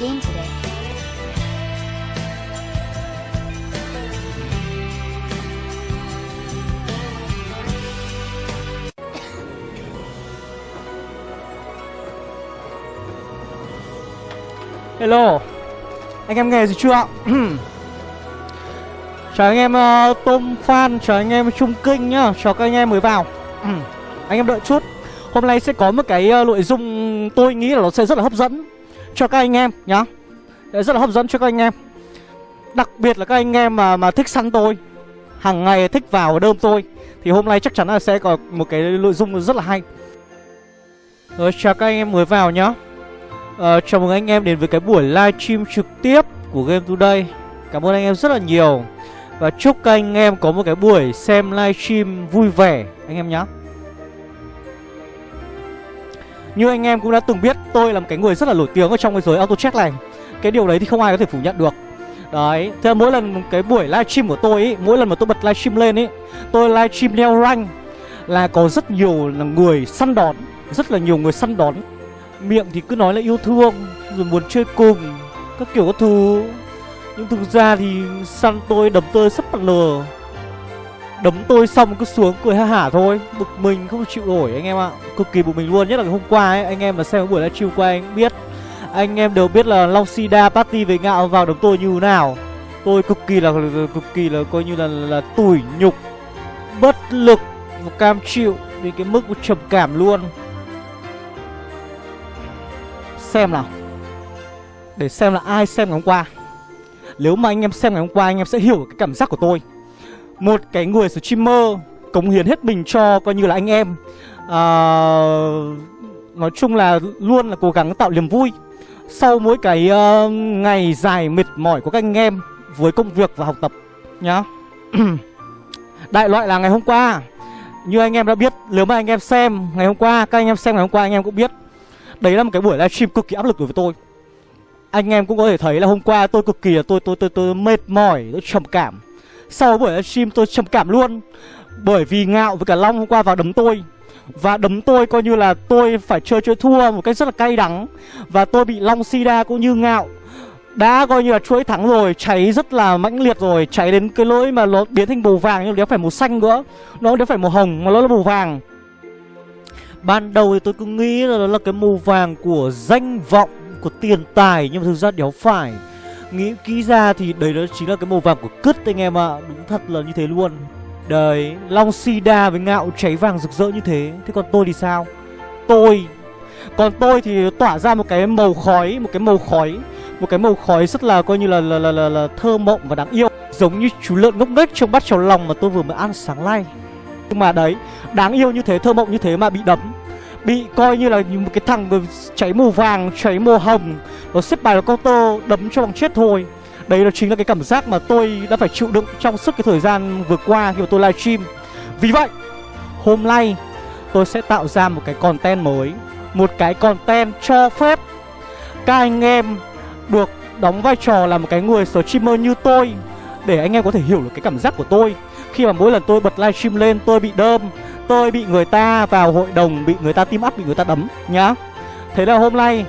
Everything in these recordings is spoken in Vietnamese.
game today. Hello. Anh em nghe gì chưa? Chào anh em ờ, uh, Tôm Phan Chào anh em Trung Kinh nhá. Chào các anh em mới vào. Anh em đợi chút. Hôm nay sẽ có một cái uh, nội dung Tôi nghĩ là nó sẽ rất là hấp dẫn. Cho các anh em nhá. Rất là hấp dẫn cho các anh em. Đặc biệt là các anh em mà mà thích săn tôi hàng ngày thích vào đơm tôi Thì hôm nay chắc chắn là sẽ có một cái nội dung rất là hay. Rồi chào các anh em mới vào nhá. À, Chào mừng anh em đến với cái buổi livestream trực tiếp của Game Today. Cảm ơn anh em rất là nhiều. Và chúc các anh em có một cái buổi xem livestream vui vẻ anh em nhé như anh em cũng đã từng biết tôi là một cái người rất là nổi tiếng ở trong cái giới auto check này. Cái điều đấy thì không ai có thể phủ nhận được. Đấy, thế mỗi lần cái buổi livestream của tôi ý, mỗi lần mà tôi bật livestream lên ý Tôi livestream leo rank là có rất nhiều là người săn đón Rất là nhiều người săn đón. Miệng thì cứ nói là yêu thương Rồi muốn chơi cùng Các kiểu các thứ. Nhưng thực ra thì săn tôi đấm tôi sắp bật lờ. Đấm tôi xong cứ xuống cười ha hả thôi. Bực mình, không chịu nổi anh em ạ. Cực kỳ bực mình luôn, Nhất là hôm qua ấy, Anh em mà xem buổi livestream qua anh biết. Anh em đều biết là Long Sida Party về ngạo vào đấm tôi như thế nào. Tôi cực kỳ là, cực kỳ là coi như là là tủi nhục, Bất lực và cam chịu Vì cái mức trầm cảm luôn. Xem nào. Để xem là ai xem ngày hôm qua. Nếu mà anh em xem ngày hôm qua, anh em sẽ hiểu cái cảm giác của tôi. Một cái người streamer Cống hiến hết mình cho coi như là anh em. À, Nói chung là luôn là cố gắng tạo niềm vui. Sau mỗi cái uh, ngày dài mệt mỏi của các anh em Với công việc và học tập. Nhá. Đại loại là ngày hôm qua. Như anh em đã biết Nếu mà anh em xem ngày hôm qua Các anh em xem ngày hôm qua anh em cũng biết. Đấy là một cái buổi livestream cực kỳ áp lực đối với tôi. Anh em cũng có thể thấy là hôm qua tôi cực kỳ là tôi tôi tôi tôi mệt mỏi, tôi trầm cảm sau buổi livestream tôi trầm cảm luôn. Bởi vì Ngạo với cả Long hôm qua vào đấm tôi. Và đấm tôi coi như là tôi phải chơi chơi thua một cách rất là cay đắng. Và tôi bị Long Sida cũng như Ngạo. Đã coi như là chuỗi thắng rồi, cháy rất là mãnh liệt rồi. Cháy đến cái lỗi mà nó biến thành màu vàng nhưng nó phải màu xanh nữa. Nó đéo phải màu hồng, mà nó là màu vàng. Ban đầu thì tôi cứ nghĩ là nó là cái màu vàng của danh vọng, Của tiền tài, Nhưng mà thực ra đéo phải. Nghĩ kỹ ra thì đấy đó chính là cái màu vàng của cứt anh em ạ. À. Đúng thật là như thế luôn. Đấy Long Sida với ngạo cháy vàng rực rỡ như thế. Thế còn tôi thì sao? Tôi. Còn tôi thì tỏa ra một cái màu khói Một cái màu khói. Một cái màu khói rất là coi như là là, là, là, là thơ mộng và đáng yêu. Giống như chú lợn ngốc nghếch trong bát cháo lòng mà tôi vừa mới ăn sáng nay. Nhưng mà đấy Đáng yêu như thế, thơ mộng như thế mà bị đấm. Bị coi như là một cái thằng cháy màu vàng, cháy màu hồng Nó xếp bài vào counter đấm cho bằng chết thôi. Đấy là chính là cái cảm giác mà tôi đã phải chịu đựng trong suốt cái thời gian vừa qua khi mà tôi livestream. Vì vậy, hôm nay tôi sẽ tạo ra một cái content mới Một cái content cho phép các anh em được đóng vai trò là một cái người streamer như tôi Để anh em có thể hiểu được cái cảm giác của tôi. Khi mà mỗi lần tôi bật livestream lên tôi bị đơm Tôi bị người ta vào hội đồng Bị người ta team up, bị người ta đấm nhá. Thế là hôm nay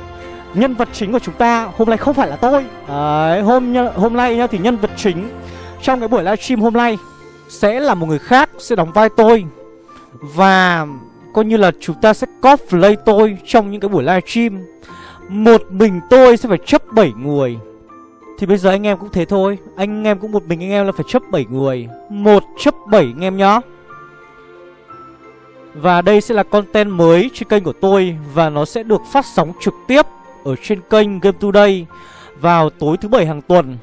Nhân vật chính của chúng ta hôm nay không phải là tôi. Đấy, hôm hôm nay nhá thì nhân vật chính Trong cái buổi livestream hôm nay Sẽ là một người khác Sẽ đóng vai tôi. Và coi như là chúng ta sẽ cosplay tôi Trong những cái buổi livestream Một mình tôi sẽ phải chấp 7 người. Thì bây giờ anh em cũng thế thôi. Anh em cũng một mình anh em là phải chấp 7 người. Một chấp 7 anh em nhá và đây sẽ là content mới trên kênh của tôi Và nó sẽ được phát sóng trực tiếp Ở trên kênh Game Today Vào tối thứ bảy hàng tuần.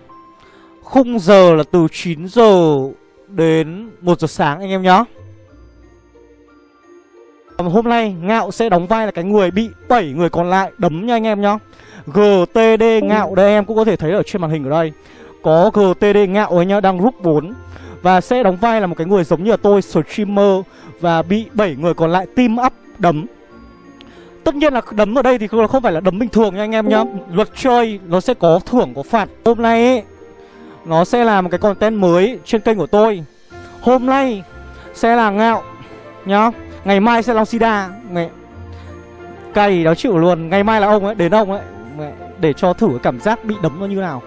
Khung giờ là từ 9 giờ đến 1 giờ sáng, anh em nhé. Hôm nay, Ngạo sẽ đóng vai là cái người bị 7 người còn lại đấm nha anh em nhá GTD Ngạo, đây em cũng có thể thấy ở trên màn hình ở đây. Có GTD Ngạo ấy nhá, đang rút 4 Và sẽ đóng vai là một cái người giống như là tôi, streamer và bị 7 người còn lại team up đấm. Tất nhiên là đấm ở đây thì không phải là đấm bình thường nha anh em nhá. Luật chơi nó sẽ có thưởng có phạt. Hôm nay ấy, nó sẽ là một cái content mới trên kênh của tôi. Hôm nay sẽ là ngạo nhá. Ngày mai sẽ là Sida. Ngày... Cay đó chịu luôn. Ngày mai là ông ấy, đến ông ấy. Mẹ, để cho thử cái cảm giác bị đấm nó như nào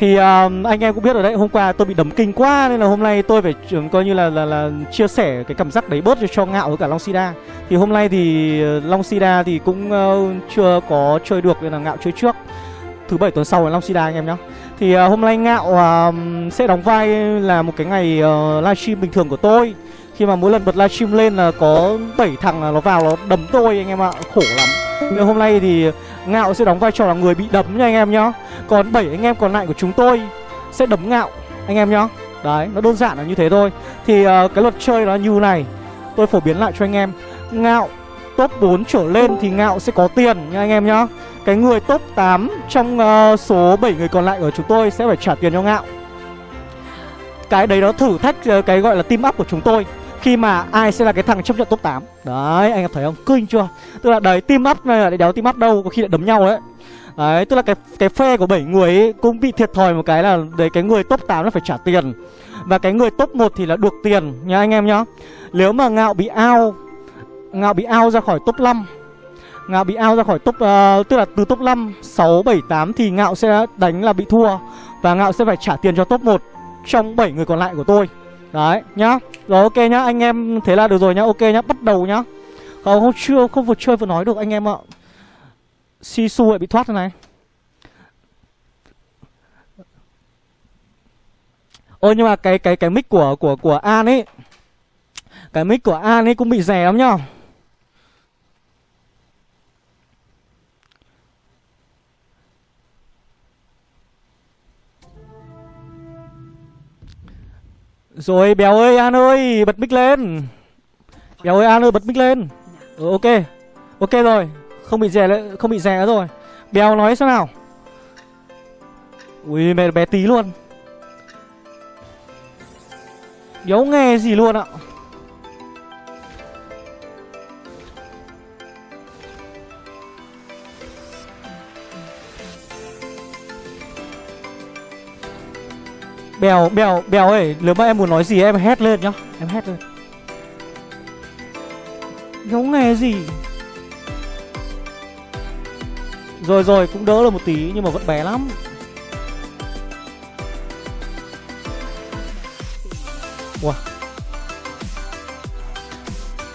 thì uh, anh em cũng biết rồi đấy hôm qua tôi bị đấm kinh quá nên là hôm nay tôi phải um, coi như là, là là chia sẻ cái cảm giác đấy bớt cho, cho ngạo với cả long sida. Thì hôm nay thì uh, long sida thì cũng uh, chưa có chơi được nên là ngạo chơi trước. Thứ bảy tuần sau là long sida anh em nhá. Thì uh, hôm nay ngạo uh, sẽ đóng vai là một cái ngày uh, livestream bình thường của tôi. Khi mà mỗi lần bật livestream lên là có 7 thằng là nó vào nó đấm tôi anh em ạ khổ lắm. Nên hôm nay thì ngạo sẽ đóng vai trò là người bị đấm nha anh em nhá. Còn 7 anh em còn lại của chúng tôi sẽ đấm ngạo anh em nhá. Đấy nó đơn giản là như thế thôi. Thì uh, cái luật chơi nó như này. Tôi phổ biến lại cho anh em. Ngạo top 4 trở lên thì ngạo sẽ có tiền nha anh em nhá. Cái người top 8 trong uh, số 7 người còn lại của chúng tôi sẽ phải trả tiền cho ngạo. Cái đấy nó thử thách uh, cái gọi là team up của chúng tôi khi mà ai sẽ là cái thằng chấp nhận top 8 Đấy anh em thấy không? Kinh chưa? Tức là đấy team up này là đéo team up đâu Có khi lại đấm nhau đấy Đấy tức là cái cái phe của 7 người ấy cũng bị thiệt thòi một cái là Đấy cái người top 8 nó phải trả tiền. Và cái người top 1 thì là được tiền nha anh em nhá. Nếu mà ngạo bị out Ngạo bị out ra khỏi top 5 Ngạo bị out ra khỏi top uh, Tức là từ top 5 6, 7, 8 Thì Ngạo sẽ đánh là bị thua. Và Ngạo sẽ phải trả tiền cho top 1 Trong 7 người còn lại của tôi. Đấy, nhá. Rồi, ok nhá. Anh em thế là được rồi nhá. Ok nhá. Bắt đầu nhá. Không không, chưa, không vừa chơi vừa nói được anh em ạ. Sisu lại bị thoát thế này. Ôi, nhưng mà cái cái cái mic của của của An ấy. Cái mic của An ấy cũng bị rẻ lắm nhá. Rồi Béo ơi An ơi Bật mic lên. Béo ơi An ơi bật mic lên. Ừ, Ok. Ok rồi Không bị rè không bị rè rồi. Béo nói sao nào. Ui mẹ bé tí luôn. Béo nghe gì luôn ạ? Bèo, bèo, bèo ơi Nếu mà em muốn nói gì em hét lên nhá. Em hét lên. Không nghe gì? Rồi rồi cũng đỡ được một tí Nhưng mà vẫn bé lắm. Wow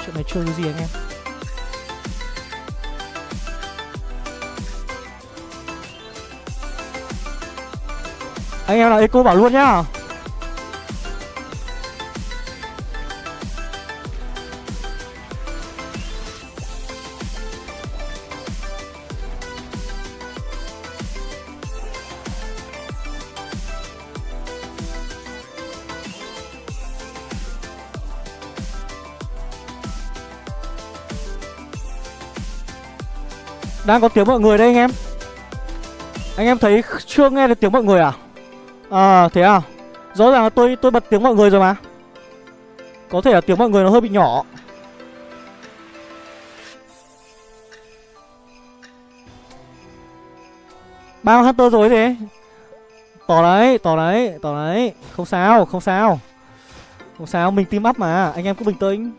Chuyện này chơi cái gì anh em? Anh em nào eco bảo luôn nhá. Đang có tiếng mọi người đây anh em. Anh em thấy chưa nghe được tiếng mọi người à? À thế à? Rõ ràng là tôi tôi bật tiếng mọi người rồi mà. Có thể là tiếng mọi người nó hơi bị nhỏ. Bao Hunter rồi thế? Tỏ đấy, tỏ đấy, tỏ đấy. Không sao, không sao. Không sao, mình team up mà. Anh em cứ bình tĩnh.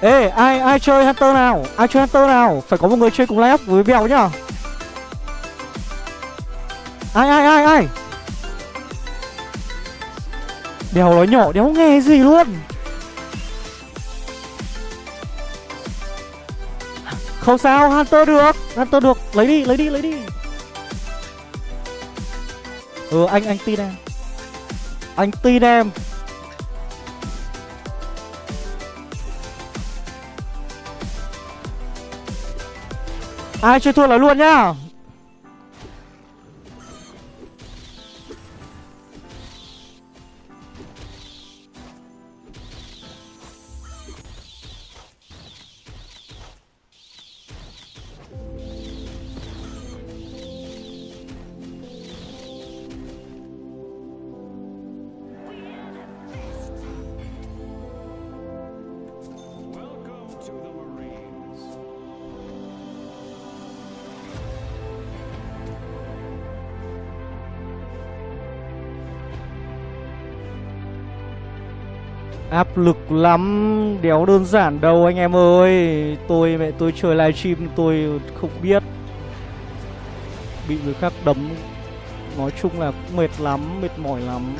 Ê, ai ai chơi Hunter nào? Ai chơi Hunter nào? Phải có một người chơi cùng live với Bèo nhá. Ai ai ai ai? Đèo nói nhỏ, đéo nghe gì luôn? Không sao, Hunter được. Hunter được. Lấy đi lấy đi lấy đi. Ừ anh anh tin em Anh tin em Ai chơi thua là luôn nhá. Áp lực lắm. Đéo đơn giản đâu anh em ơi. Tôi, mẹ tôi chơi livestream, tôi không biết. Bị người khác đấm. Nói chung là mệt lắm, Mệt mỏi lắm.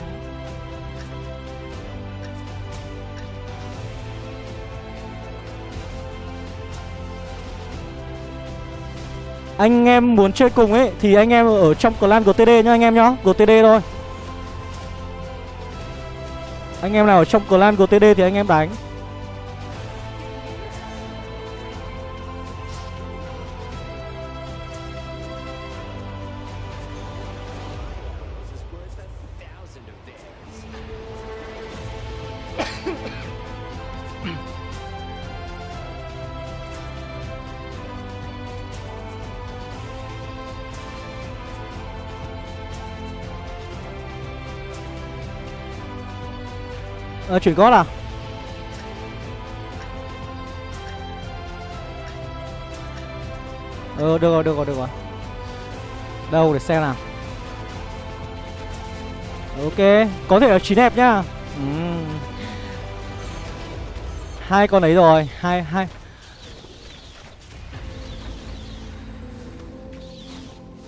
Anh em muốn chơi cùng ấy, Thì anh em ở trong clan GTD nhá, anh em nhá. GTD thôi. Anh em nào ở trong clan GTD thì anh em đánh. Ờ, chuyển gót à? Ờ, được rồi, được rồi, được rồi Đâu để xem nào Ok, có thể là chín hẹp nhá uhm. Hai con ấy rồi, hai, hai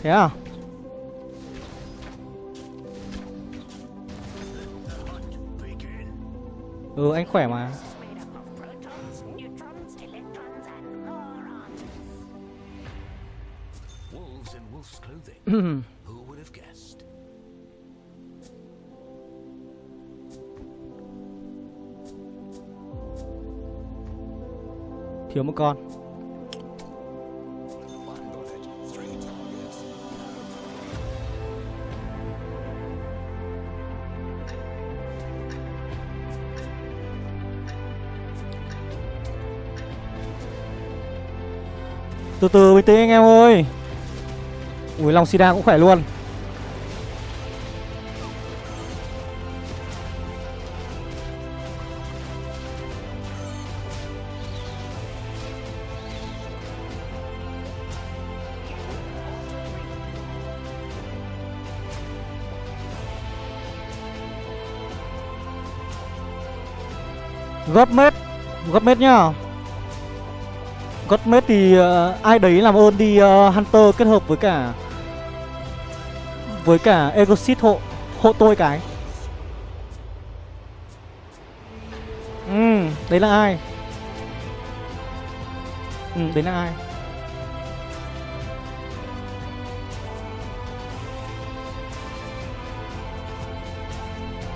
Thế à? Ừ anh khỏe mà. Thiếu một con. Từ từ, bình tĩnh anh em ơi. Ui long Sida cũng khỏe luôn. Gấp mét Gấp mét nhá. Godmate thì uh, ai đấy làm ơn đi uh, Hunter kết hợp với cả với cả Egosit hộ hộ tôi cái. Ừ, đấy là ai? Ừ, đấy là ai?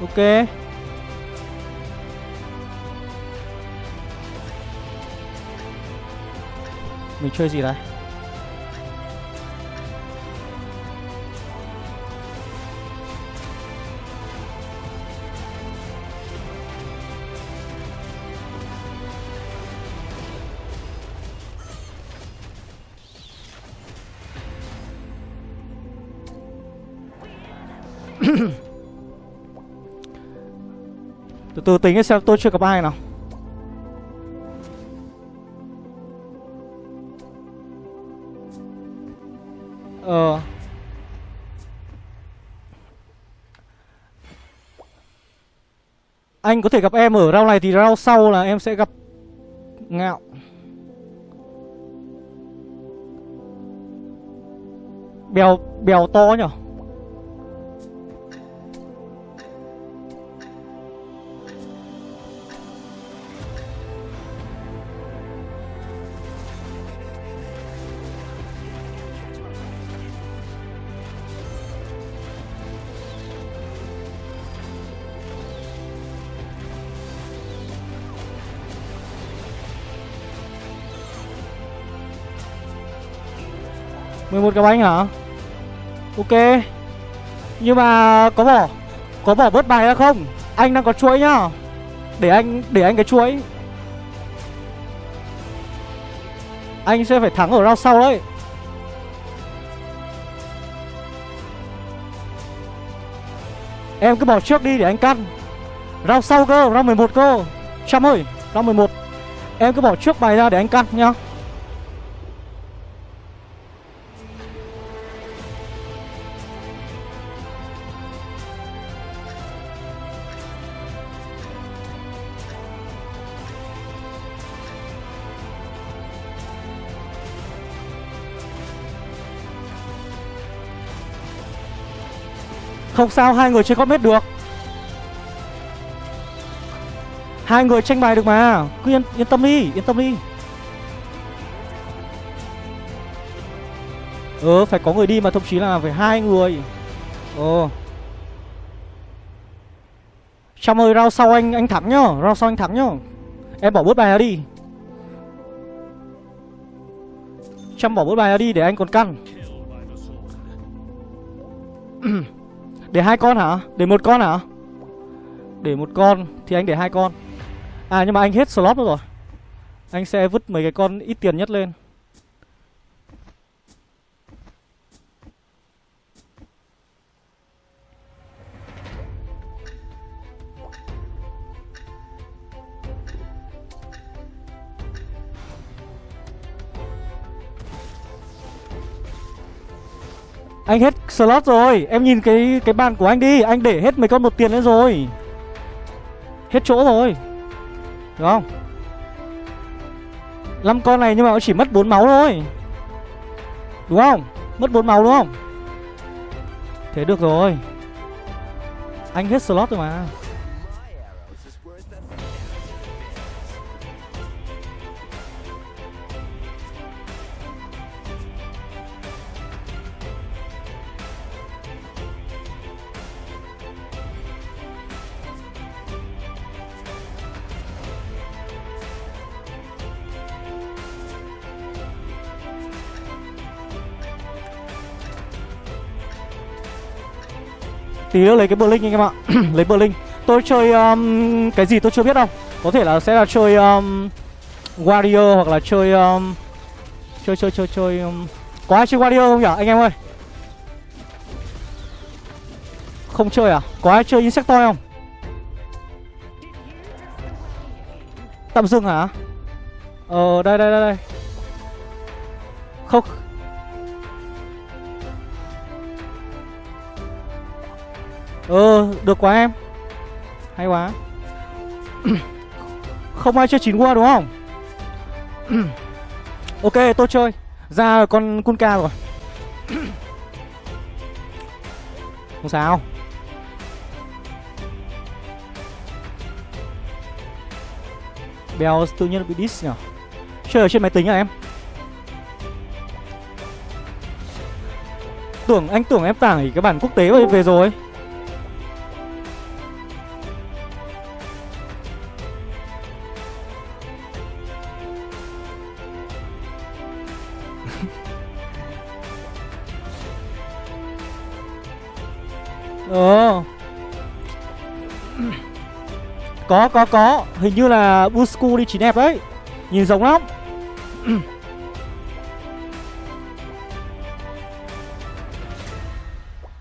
Ok. Mình chơi gì đây? Từ từ tính xem tôi chưa gặp ai nào Anh có thể gặp em ở rau này thì rau sau là em sẽ gặp Ngạo. Bèo bèo to nhở? Một cái bánh hả? Ok. Nhưng mà có bỏ Có bỏ bớt bài ra không? Anh đang có chuỗi nhá. Để anh để anh cái chuỗi. Anh sẽ phải thắng ở round sau đấy. Em cứ bỏ trước đi để anh căn. Round sau cơ, round 11 cơ. Trăm ơi, round 11 Em cứ bỏ trước bài ra để anh căn nhá. Không sao hai người chơi hết được. Hai người tranh bài được mà. Cứ yên, yên tâm đi Yên tâm đi. Ừ phải có người đi mà thậm chí là phải hai người. Ồ Trong ơi rau sau anh anh thắng nhá rau sau anh thắng nhá. Em bỏ bớt bài ra đi. Chăm bỏ bớt bài ra đi để anh còn căn Để hai con hả? Để một con hả? Để một con thì anh để hai con À nhưng mà anh hết slot rồi Anh sẽ vứt mấy cái con ít tiền nhất lên Anh hết slot rồi. Em nhìn cái cái bàn của anh đi. Anh để hết mấy con một tiền lên rồi. Hết chỗ rồi. Đúng không? 5 con này nhưng mà nó chỉ mất 4 máu thôi. Đúng không? Mất 4 máu đúng không? Thế được rồi. Anh hết slot rồi mà. Tí nữa lấy cái Blink anh em ạ. Lấy Blink Tôi chơi um, cái gì tôi chưa biết đâu. Có thể là sẽ là chơi um, Warrior hoặc là chơi um, Chơi chơi chơi chơi um, Có ai chơi Warrior không nhỉ anh em ơi? Không chơi à? Có ai chơi Insectoid không? Tạm dừng hả? Ờ đây đây đây đây. Không. Ờ, được quá em. Hay quá. Không ai chơi chín qua đúng không? Ok, tôi chơi. Ra con Kunka rồi. Không sao. Bèo tự nhiên bị diss nhở? Chơi ở trên máy tính à em? Tưởng anh tưởng em tải cái bản quốc tế về rồi. Có có có. Hình như là Busku đi chỉ đẹp đấy. Nhìn giống lắm.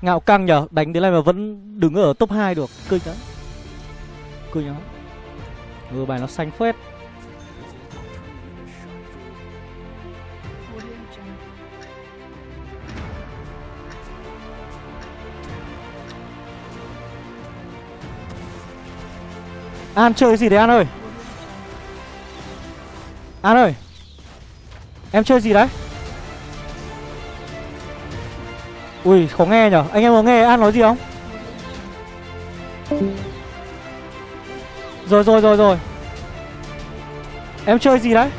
Ngạo căng nhở, Đánh đến này mà vẫn đứng ở top 2 được. Kinh đấy Kinh lắm Ừ bài nó xanh phết. An chơi gì đấy An ơi? An ơi Em chơi gì đấy? Ui khó nghe nhở. Anh em có nghe An nói gì không? Rồi rồi rồi rồi. Em chơi gì đấy?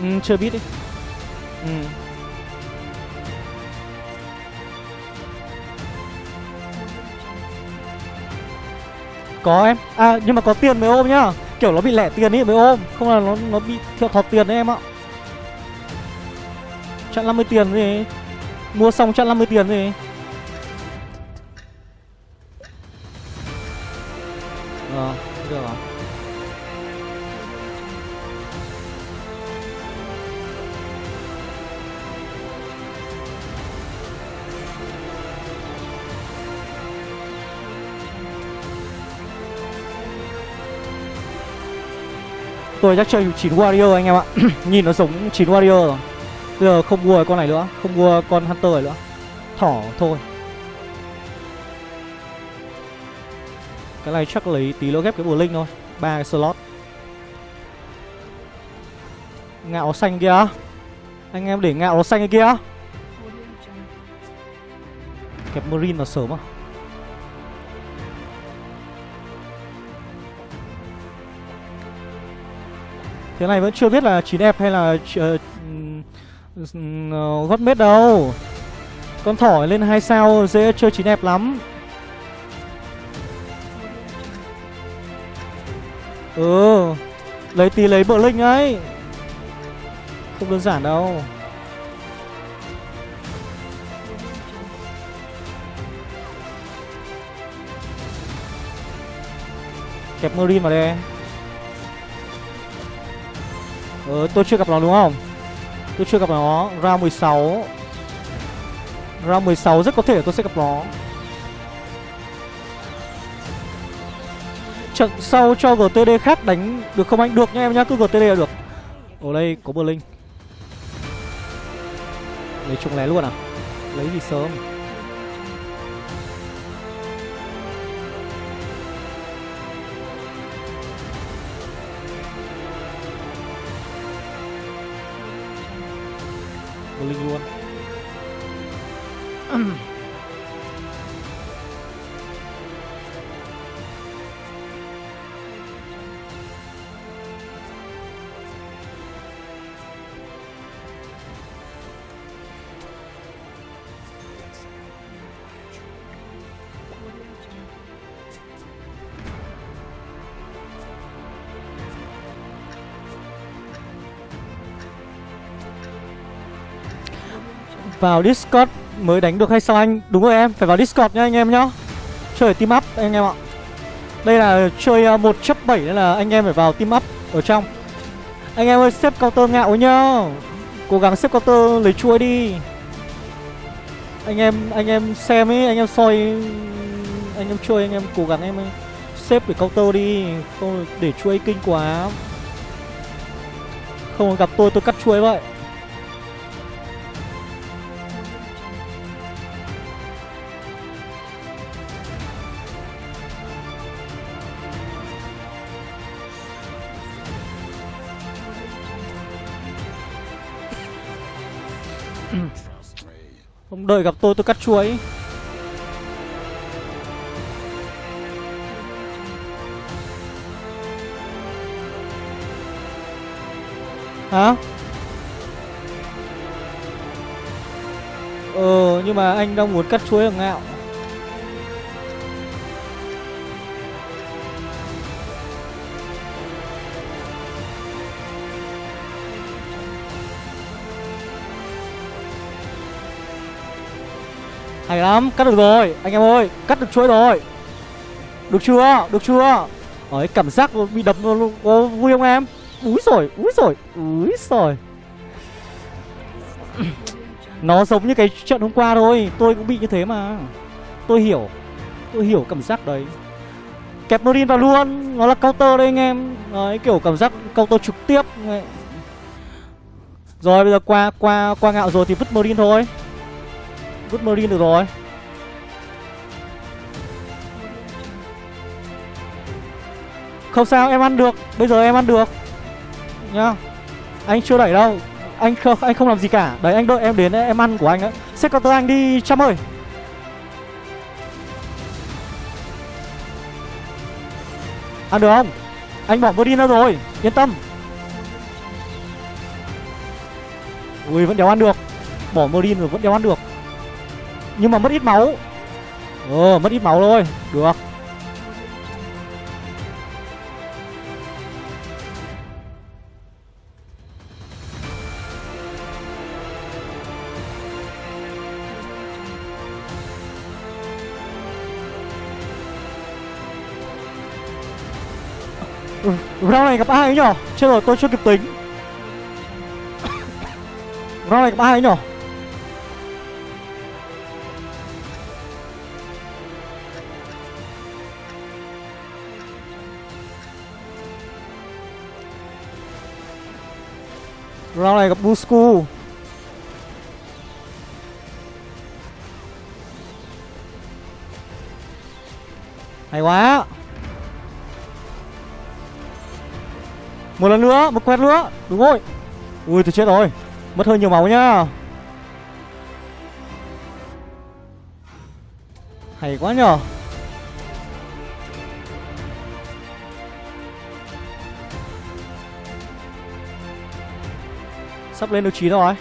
Ừ, Chưa biết đi. Ừ. Có em. À nhưng mà có tiền mới ôm nhá. Kiểu nó bị lẻ tiền ấy mới ôm. Không là nó nó bị thiệt thọt tiền đấy em ạ. Chặn 50 tiền gì Mua xong chặn 50 tiền gì Ờ được rồi. Tôi chắc chơi 9 Warrior anh em ạ. Nhìn nó giống 9 Warrior rồi. Bây giờ không mua con này nữa Không mua con Hunter này nữa. Thỏ thôi. Cái này chắc lấy tí nữa ghép cái bùa linh thôi. Ba cái slot. Ngạo xanh kia. Anh em để ngạo xanh kia. Kẹp Marine vào sớm à Thế này vẫn chưa biết là 9 đẹp hay là uh, gót mết đâu. Con thỏ lên hai sao dễ chơi 9 đẹp lắm. Ừ Lấy tí lấy bờ linh ấy. Không đơn giản đâu. Kẹp Marine vào đây. Ờ tôi chưa gặp nó đúng không? Tôi chưa gặp nó. Round 16 Round 16 rất có thể tôi sẽ gặp nó. Trận sau cho GTD khác đánh được không anh? Được nha em nhá, cứ GTD là được. Ở đây có Berlin. Lấy chung lé luôn à? Lấy gì sớm? Linh Vào Discord mới đánh được hay sao anh? Đúng rồi em, phải vào Discord nha anh em nhá. Chơi team up anh em ạ. Đây là chơi ờ, 1 chấp 7 nên là anh em phải vào team up ở trong. Anh em ơi xếp counter ngạo nhá. Cố gắng xếp counter lấy chuối đi. Anh em anh em xem ấy, anh em soi Anh em chơi anh em cố gắng em xếp để counter đi Không để chuối kinh quá. Không gặp tôi tôi cắt chuối vậy. Đợi gặp tôi tôi cắt chuối Hả? Ờ nhưng mà anh đang muốn cắt chuối ở ngạo Hay lắm, cắt được rồi. Anh em ơi, cắt được chuỗi rồi. Được chưa, được chưa? Đấy, cảm giác bị đập luôn Có vui không em? Úi rồi, úi rồi, úi rồi Nó giống như cái trận hôm qua thôi. Tôi cũng bị như thế mà. Tôi hiểu. Tôi hiểu cảm giác đấy. Kẹp Norin vào luôn. Nó là counter đấy anh em. Đấy, kiểu cảm giác counter trực tiếp. Rồi bây giờ qua qua qua ngạo rồi thì vứt Morin thôi. Vứt Marine được rồi. Không sao em ăn được. Bây giờ em ăn được. Nhá. Anh chưa đẩy đâu. Anh không, anh không làm gì cả. Đấy anh đợi em đến em ăn của anh ấy Xếp counter anh đi Trâm ơi. Ăn được không? Anh bỏ Marine ra rồi. Yên tâm. Ui vẫn đéo ăn được. Bỏ Marine rồi vẫn đéo ăn được nhưng mà mất ít máu. Ờ mất ít máu thôi. Được. Ừ, Round này gặp ai ấy nhở Chết rồi tôi chưa kịp tính. Round này gặp ai ấy nhở Round này gặp Busku. Hay quá. Một lần nữa, một quét nữa. Đúng rồi. Ui tôi chết rồi. Mất hơi nhiều máu nhá. Hay quá nhở Sắp lên được 9 rồi.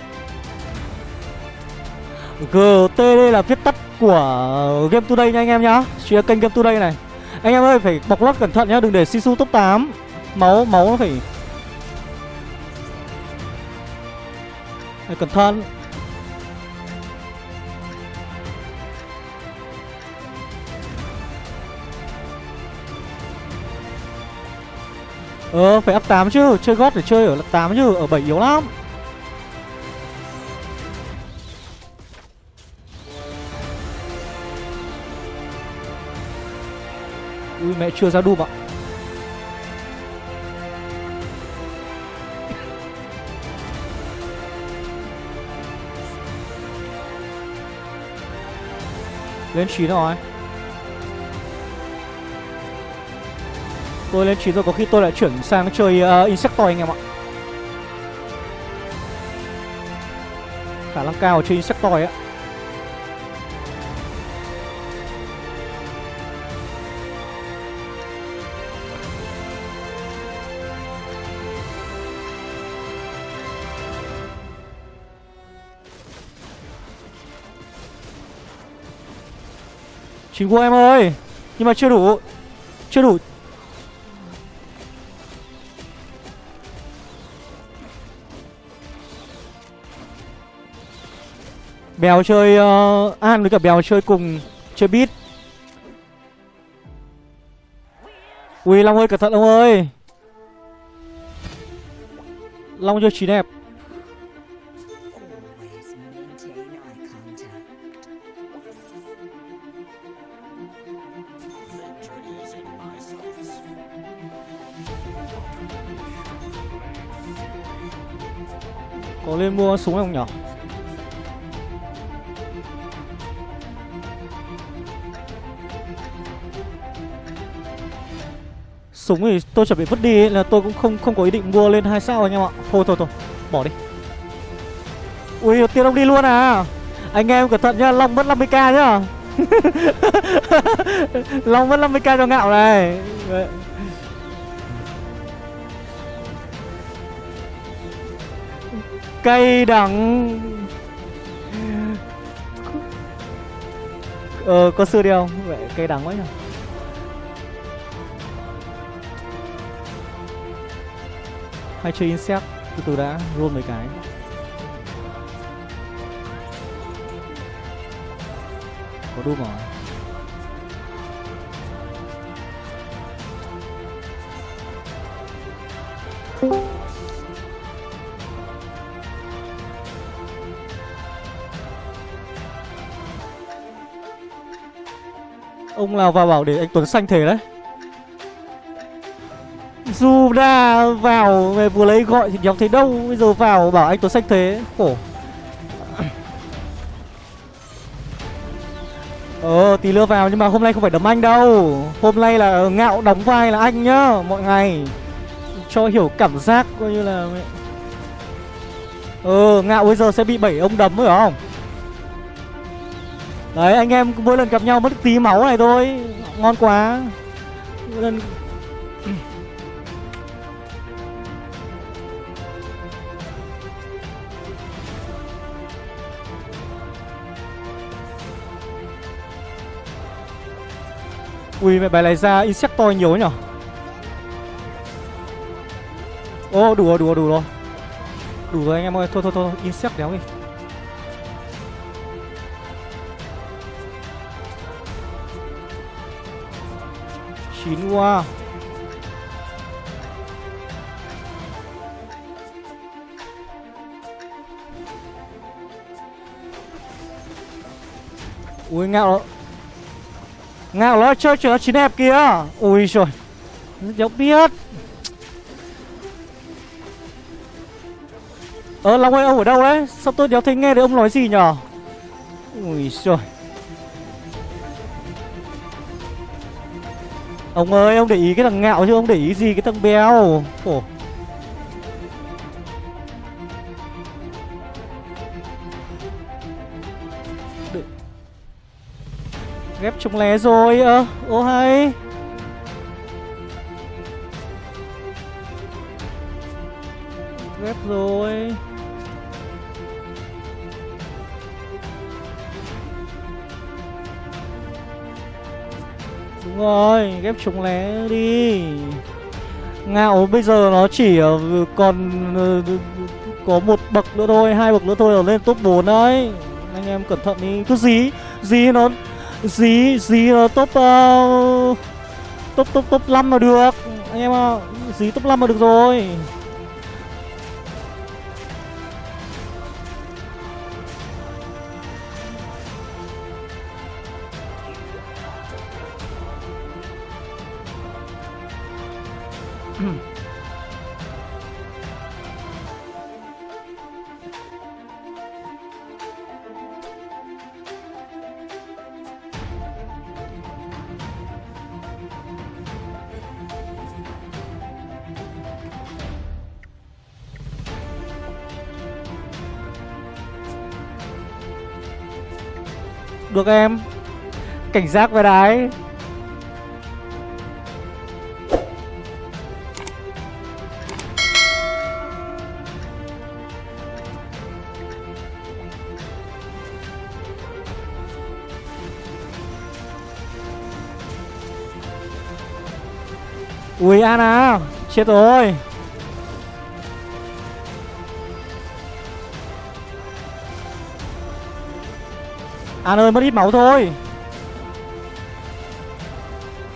GTD là viết tắt của Game Today nha anh em nhá. Chia kênh Game Today này. Anh em ơi, phải bọc lót cẩn thận nhá, Đừng để Sisu top 8 Máu máu nó phải Phải cẩn thận. Ờ phải up 8 chứ, Chơi gót để chơi ở 8 chứ, Ở 7 yếu lắm. Mẹ chưa ra đùm ạ. Lên 9 rồi. Tôi lên 9 rồi có khi tôi lại chuyển sang chơi uh, Insectoid anh em ạ. Khả năng cao chơi Insectoid á. Chín của em ơi Nhưng mà chưa đủ Chưa đủ. Bèo chơi uh, An với cả Bèo chơi cùng Chơi beat. Ui Long ơi cẩn thận Long ơi. Long chơi chín đẹp. Lên mua súng không nhở? Súng thì tôi chuẩn bị vứt đi ấy, là tôi cũng không không có ý định mua lên hai sao anh em ạ. Thôi thôi thôi bỏ đi. Ui tiên ông đi luôn à? Anh em cẩn thận nhá Long mất 50k nhá. Long mất 50k cho ngạo này. Cây đắng. Ờ có sư đi không? Vậy cây đắng quá nhỉ? Hay chơi insect, Từ từ đã, roll mấy cái. Có đúng rồi lao vào bảo để anh Tuấn xanh thể đấy. Dù đã vào về vừa lấy gọi thì nhóm thấy đâu, Bây giờ vào bảo anh Tuấn xanh thế Khổ. Ờ tí nữa vào nhưng mà hôm nay không phải đấm anh đâu. Hôm nay là ngạo đóng vai là anh nhá, Mọi ngày. Cho hiểu cảm giác coi như là Ờ ngạo bây giờ sẽ bị bảy ông đấm rồi không? Đấy, anh em mỗi lần gặp nhau mất tí máu này thôi. Ngon quá. Mỗi lần Ui, mẹ bài này ra Insectoid nhiều nhở? Ô đủ rồi đủ rồi. Đủ rồi Đủ rồi anh em ơi Thôi thôi thôi. Insect đéo đi. Chín quá Ui, ngạo Ngạo nó chơi chuyện nó chín đẹp kia Ui trời Đéo biết. Ờ Long ơi, ông ở đâu đấy? Sao tôi đéo thấy nghe được ông nói gì nhở? Ui trời Ông ơi ông để ý cái thằng ngạo chứ ông để ý gì cái thằng béo Ồ. Ghép trùng lé rồi ơ à, Ô hay. Ghép rồi. Đúng rồi, ghép trùng lé đi Ngạo bây giờ nó chỉ ờ, còn ờ, có một bậc nữa thôi, hai bậc nữa thôi là lên top 4 đấy. Anh em cẩn thận đi. Cứ dí, dí nó dí dí nó top uh, top top top 5 là được. Anh em ạ, à, dí top 5 là được rồi. Được em. Cảnh giác với đái. Ui Ana à, Chết rồi. An ơi, mất ít máu thôi.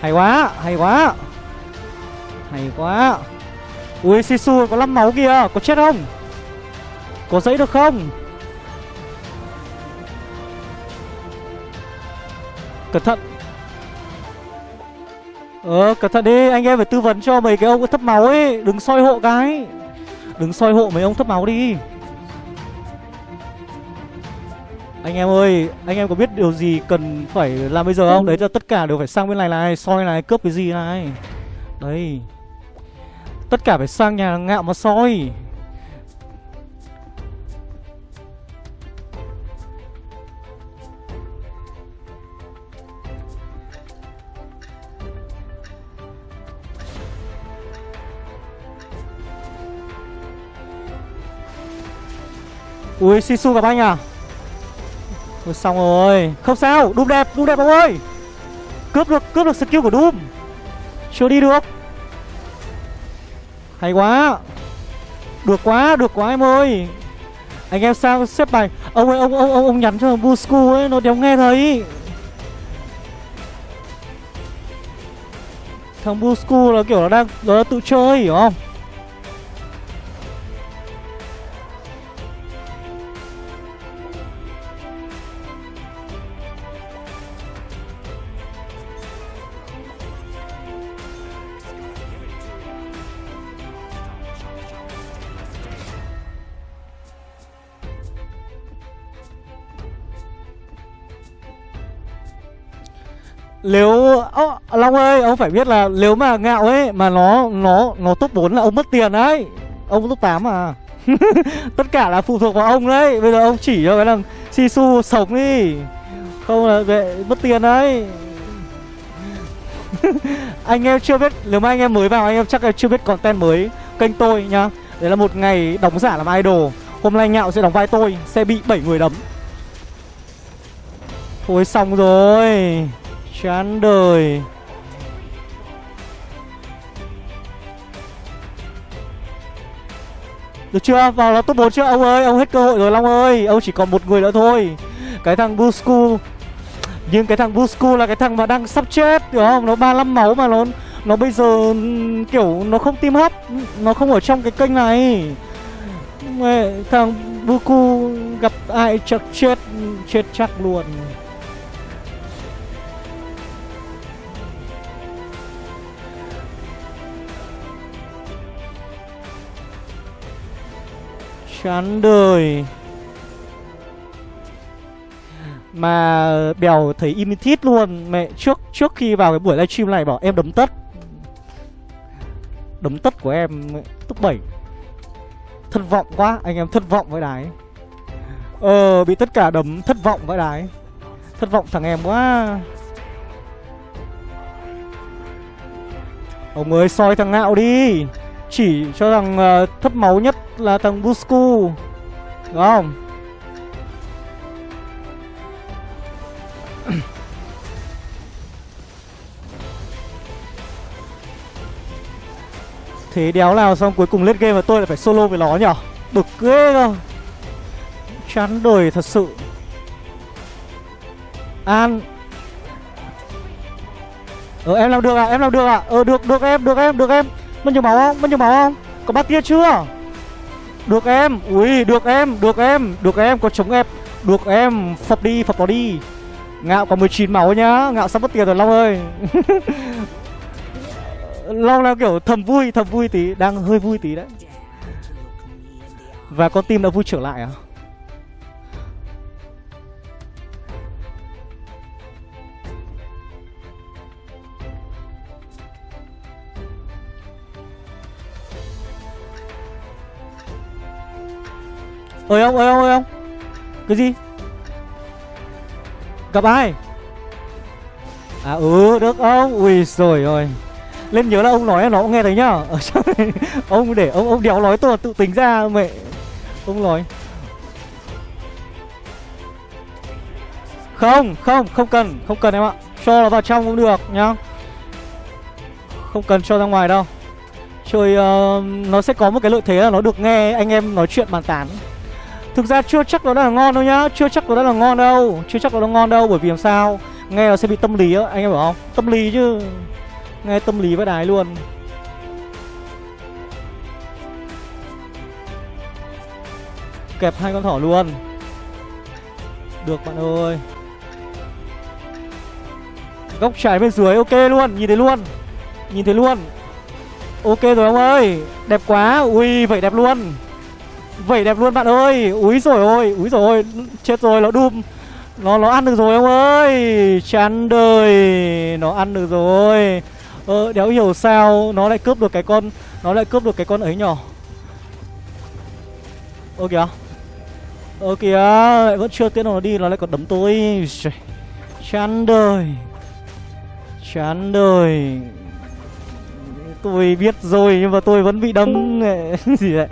Hay quá Hay quá. Hay quá. Ui Sisu, có 5 máu kìa, Có chết không? Có dãy được không? Cẩn thận. Ờ cẩn thận đi Anh em phải tư vấn cho mấy cái ông thấp máu ấy. Đừng soi hộ cái. Đừng soi hộ mấy ông thấp máu đi. Anh em ơi, anh em có biết điều gì cần phải làm bây giờ không? Đấy là tất cả đều phải sang bên này này, soi này, cướp cái gì này. Đấy. Tất cả phải sang nhà ngạo mà soi. Ui, Sisu gặp anh à? Ui xong rồi. Không sao Doom đẹp Doom đẹp ông ơi. Cướp được Cướp được skill của Doom. Chưa đi được. Hay quá. Được quá Được quá em ơi. Anh em sao xếp bài? Ông ơi ông ông ông, ông nhắn cho Busku ấy Nó đéo nghe thấy. Thằng Busku là kiểu nó đang Nó tự chơi hiểu không? Nếu Ô, Long ơi, ông phải biết là nếu mà ngạo ấy mà nó nó nó top 4 là ông mất tiền đấy. Ông top 8 à. Tất cả là phụ thuộc vào ông đấy. Bây giờ ông chỉ cho cái thằng Sisu sống đi. Không là vệ mất tiền đấy. anh em chưa biết nếu mà anh em mới vào anh em chắc là chưa biết content mới kênh tôi nhá. Đấy là một ngày đóng giả làm idol. Hôm nay ngạo sẽ đóng vai tôi, sẽ bị 7 người đấm. Thôi xong rồi. Chán đời. Được chưa? Vào là top 4 chưa? Ông ơi? Ông hết cơ hội rồi, Long ơi. Ông chỉ còn một người nữa thôi. Cái thằng Busku Nhưng cái thằng Busku là cái thằng mà đang sắp chết, Hiểu không? Nó 35 máu mà nó Nó bây giờ, kiểu, nó không tim hấp Nó không ở trong cái kênh này. Thằng Busku gặp ai chắc chết Chết chắc luôn. chán đời. Mà bèo thấy im thít luôn. Mẹ trước trước khi vào cái buổi livestream này bảo em đấm tất. Đấm tất của em top 7 thất vọng quá, anh em thất vọng với đái. Ờ bị tất cả đấm thất vọng với đái. Thất vọng thằng em quá. Ông ơi, soi thằng ngạo đi. Chỉ cho thằng uh, ờ, thấp máu nhất là thằng Busku Đúng không? Thế đéo nào xong cuối cùng lên game mà tôi lại phải solo với nó nhở Bực ghê cơ. Chán đời thật sự. An. Ờ em làm được à em làm được à Ờ được được em được em được em. Mất nhiều máu không? Mất nhiều máu không? Có bát tia chưa? Được em. Ui, được em được em được em. Có chống ép Được em. Phập đi, phập nó đi. Ngạo có 19 máu nhá. Ngạo sắp mất tiền rồi, Long ơi. Long là kiểu thầm vui thầm vui tí. Đang hơi vui tí đấy. Và con tim đã vui trở lại à? Ơi ông ơi ông ơi ông. Cái gì? Gặp ai? À ừ được ông. Ui rồi rồi lên nhớ là ông nói nó cũng nghe thấy nhá. Ở trong này ông để ông ông đéo nói tôi tự tính ra mẹ. Ông nói. Không không không cần không cần em ạ. Cho nó vào trong cũng được nhá. Không cần cho ra ngoài đâu. Chơi uh, ờ, nó sẽ có một cái lợi thế là nó được nghe anh em nói chuyện bàn tán. Thực ra chưa chắc nó đã là ngon đâu nhá, Chưa chắc nó đã là ngon đâu, Chưa chắc nó đã ngon đâu, Bởi vì làm sao? Nghe nó sẽ bị tâm lý á, Anh em hiểu không? Tâm lý chứ. Nghe tâm lý với đái luôn. Kẹp hai con thỏ luôn. Được bạn ơi. Góc trái bên dưới ok luôn, Nhìn thấy luôn. Nhìn thấy luôn. Ok rồi ông ơi, Đẹp quá. Ui, vậy đẹp luôn. Vẩy đẹp luôn bạn ơi. Úi rồi ôi, Úi rồi ôi, Chết rồi, nó đùm. Nó nó ăn được rồi ông ơi. Chán đời, Nó ăn được rồi. Ờ đéo hiểu sao Nó lại cướp được cái con, Nó lại cướp được cái con ấy nhỏ Ơ kìa. Ơ kìa, Lại vẫn chưa tiến nó đi, Nó lại còn đấm tôi. Chán đời. Chán đời. Tôi biết rồi, nhưng mà tôi vẫn bị đấm gì vậy?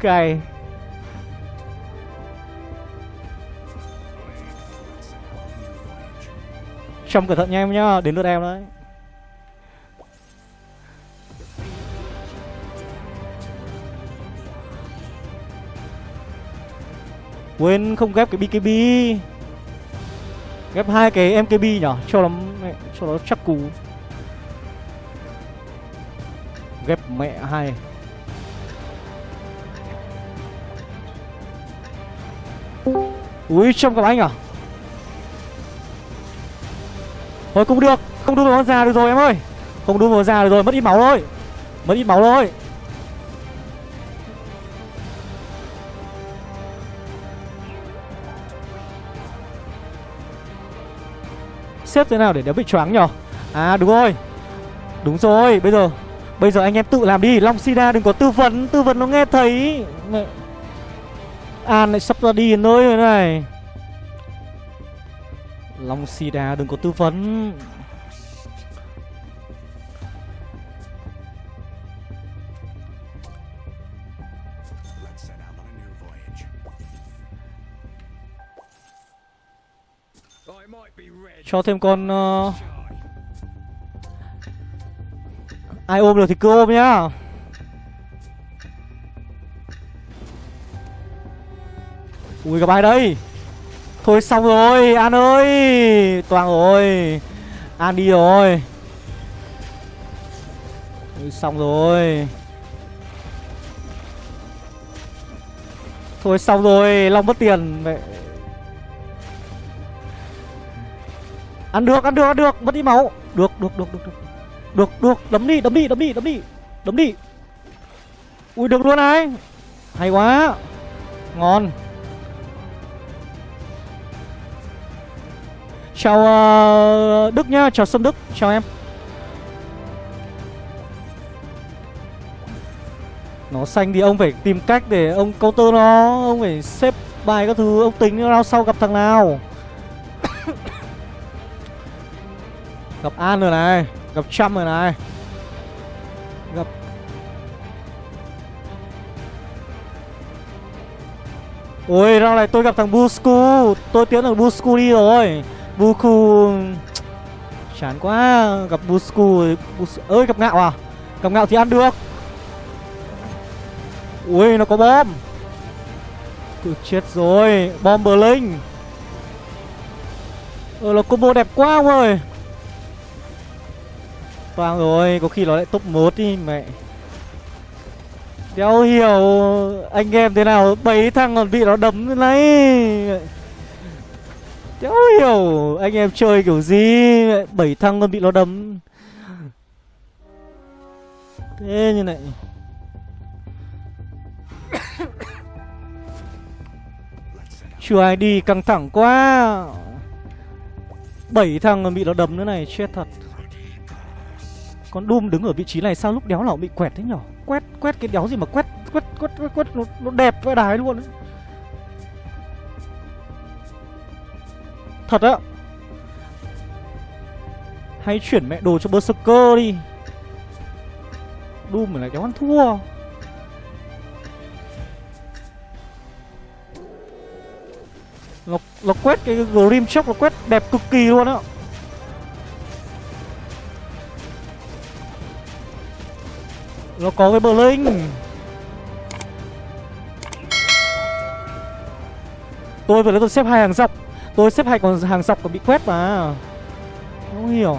Cày trong cẩn thận nha em nhá, Đến lượt em đấy. Quên không ghép cái BKB Ghép hai cái MKB nhở? Cho nó cho nó chắc cú. Ghép mẹ hai. Ui trong gặp anh à? Thôi, cũng được. Không đun vào già được rồi, em ơi. Không đun vào già được rồi, mất ít máu thôi. Mất ít máu thôi. Xếp thế nào để đéo bị choáng nhở? À đúng rồi. Đúng rồi, bây giờ Bây giờ anh em tự làm đi. Long Sida đừng có tư vấn Tư vấn nó nghe thấy. An lại sắp ra đi nơi rồi này. Long Sida đừng có tư vấn. Cho thêm con uh... Ai ôm được thì cứ ôm nhá. Ui, gặp ai đây? Thôi xong rồi, An ơi. Toàn rồi. An đi rồi. Xong rồi. Thôi xong rồi, Long mất tiền. Mẹ. Ăn được ăn được ăn được. Mất đi máu. Được được được được được. Được được. Đấm đi đấm đi đấm đi đấm đi. Đấm đi. Ui, được luôn này. Hay quá. Ngon. Chào uh, Đức nhá, chào Sâm Đức, chào em. Nó xanh thì ông phải tìm cách để ông counter nó Ông phải xếp bài các thứ, ông tính round sau gặp thằng nào. Gặp An rồi này, gặp Trump rồi này. Gặp Ôi rao này tôi gặp thằng Busku Tôi tiến thằng Busku đi rồi. Buku, Chán quá, Gặp Busku Bus... ơi, gặp ngạo à? Gặp ngạo thì ăn được. Ui, nó có bom. Cứ chết rồi, Bom bờ linh Ờ nó combo đẹp quá ông ơi. Toang rồi, Có khi nó lại top 1 đi, mẹ. Đéo hiểu anh em thế nào bảy thằng còn bị nó đấm thế này. Đéo hiểu anh em chơi kiểu gì bảy thằng còn bị nó đấm. Thế như này. Chưa ai đi căng thẳng quá. Bảy thằng còn bị nó đấm nữa này Chết thật. Con Doom đứng ở vị trí này sao lúc đéo nào bị quẹt thế nhở? Quét quét cái đéo gì mà quét Quét quét quét, quét nó, nó đẹp vãi đái luôn ấy. Thật á. Hay chuyển mẹ đồ cho Berserker đi. Doom lại kéo ăn thua. Nó, nó quét cái Grim Shock nó quét đẹp cực kỳ luôn á. Nó có cái Blink. Tôi vừa lấy tôi xếp hai hàng dọc. Tôi xếp hai còn hàng dọc còn bị quét mà. Không hiểu.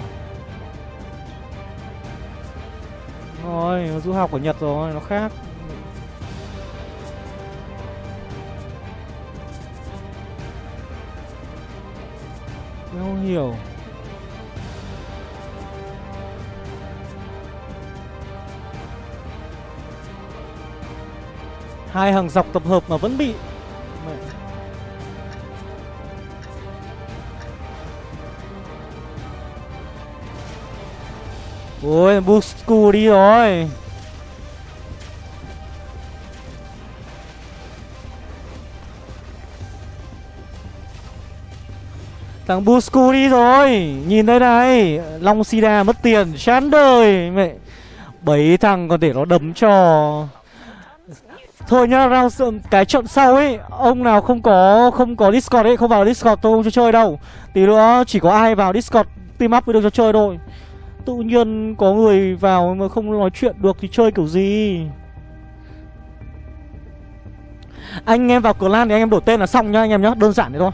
Rồi, du học của Nhật rồi, nó khác. Không hiểu. Hai hàng dọc tập hợp mà vẫn bị Ôi Busku đi rồi Thằng Busku đi rồi Nhìn đây này Long Sida mất tiền chán đời Mẹ Bảy thằng còn để nó đấm cho Thôi nhá, round cái trận sau ấy, ông nào không có không có Discord ấy, không vào Discord tôi không cho chơi đâu. Tí nữa chỉ có ai vào Discord team up mới được cho chơi thôi. Tự nhiên có người vào mà không nói chuyện được thì chơi kiểu gì? Anh em vào clan thì anh em đổi tên là xong nhá anh em nhá, đơn giản thế thôi.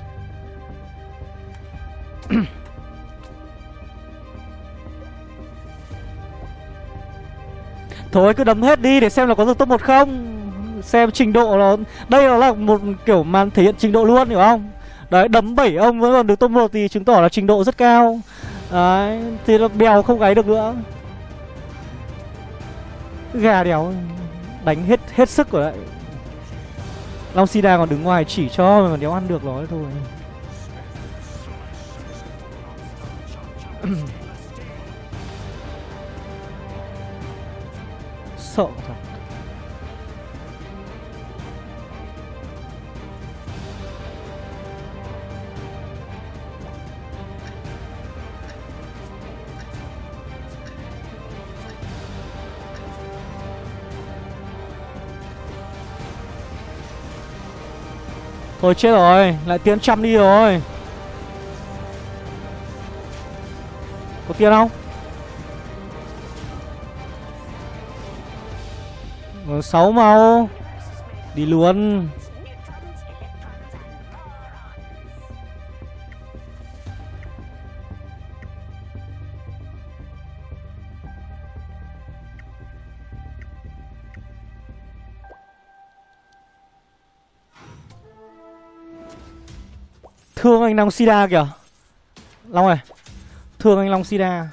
Thôi cứ đấm hết đi để xem là có được top 1 không xem trình độ nó đây nó là một kiểu màn thể hiện trình độ luôn hiểu không đấy đấm bảy ông vẫn còn được top một thì chứng tỏ là trình độ rất cao đấy, thì nó bèo không gáy được nữa. Gà đéo đánh hết hết sức rồi đấy. Long sida còn đứng ngoài chỉ cho mà đéo ăn được nó thôi. Sợ thật Thôi chết rồi, Lại tiến trăm đi rồi. Có tiền không? Ờ, sáu màu. Đi luôn. Anh Long Sida kìa. Long ơi, Thương anh Long Sida.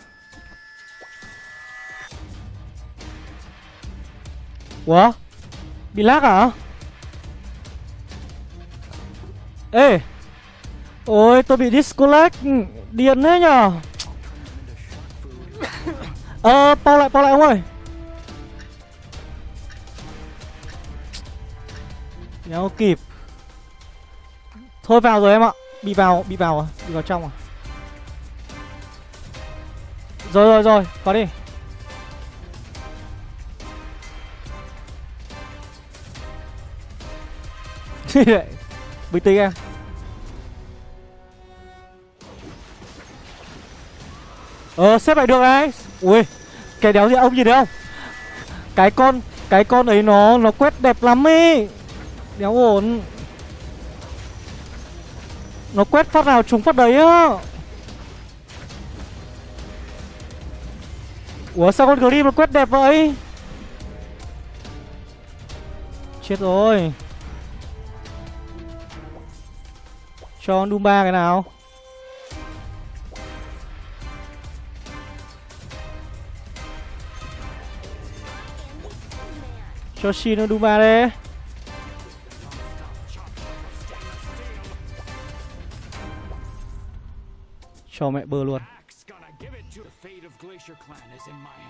Ủa? Bị lag à? Ê! Ôi, tôi bị disconnect Điên thế nhở Ờ bao lại bao lại ông ơi. Nhau kịp. Thôi vào rồi em ạ. Bị vào, bị vào à? Bị vào trong à? Rồi rồi rồi, có đi. Bị tĩnh em. Ờ, xếp lại được đấy. Ui, cái đéo gì ông nhìn thấy không? Cái con, cái con ấy nó, nó quét đẹp lắm ấy Đéo ổn. Nó quét phát nào, trúng phát đấy á. Ủa, sao con Grim nó quét đẹp vậy? Chết rồi. Cho con Doom 3 cái nào. Cho Shin nó Doom 3 đây. Cho mẹ bơ luôn.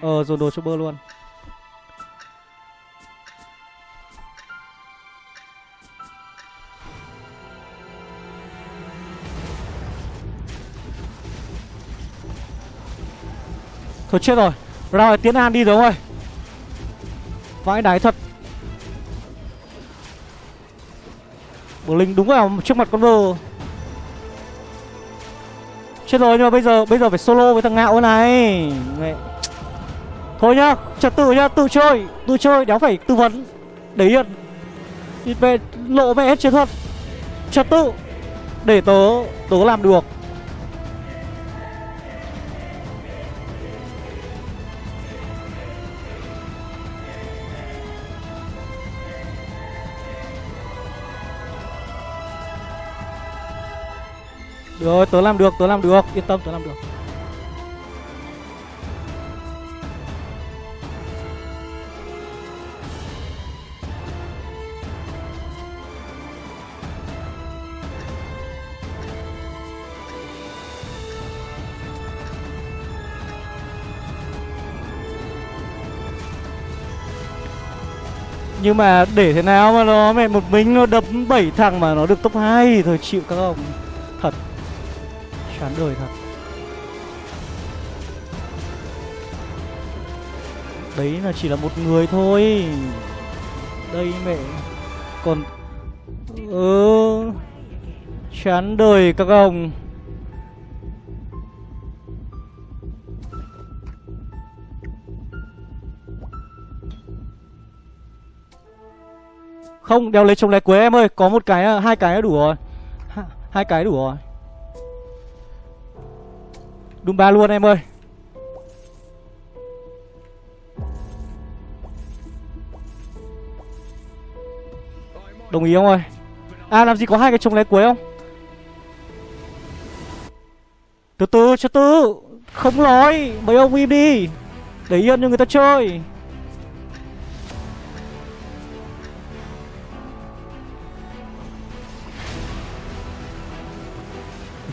Ờ dồn đồ cho bơ luôn. Thôi chết rồi. Ra tiến an đi rồi ơi. Vãi đái thật. Bờ linh đúng vào trước mặt con bơ Chết rồi nhưng mà bây giờ bây giờ phải solo với thằng ngạo này. Mẹ. Thôi nhá, trật tự nhá, tự chơi. Tự chơi, đéo phải tư vấn. Để yên. Về lộ mẹ hết chiến thuật. Trật tự. Để tớ, tớ làm được. Rồi, tớ làm được, tớ làm được. Yên tâm, tớ làm được. Nhưng mà để thế nào mà nó mẹ một mình nó đập 7 thằng mà nó được top 2 Thôi chịu các ông. Thật. Chán đời thật. Đấy là chỉ là một người thôi. Đây mẹ. Còn Ừ Chán đời các ông. Không, đeo lấy chồng lẻ quế em ơi. Có một cái, hai cái đủ rồi. Hai cái đủ rồi. Doom 3 luôn em ơi. Đồng ý không ơi? À làm gì có hai cái trống lé cuối không? Từ từ, cho từ Không nói. Mấy ông im đi. Để yên cho người ta chơi.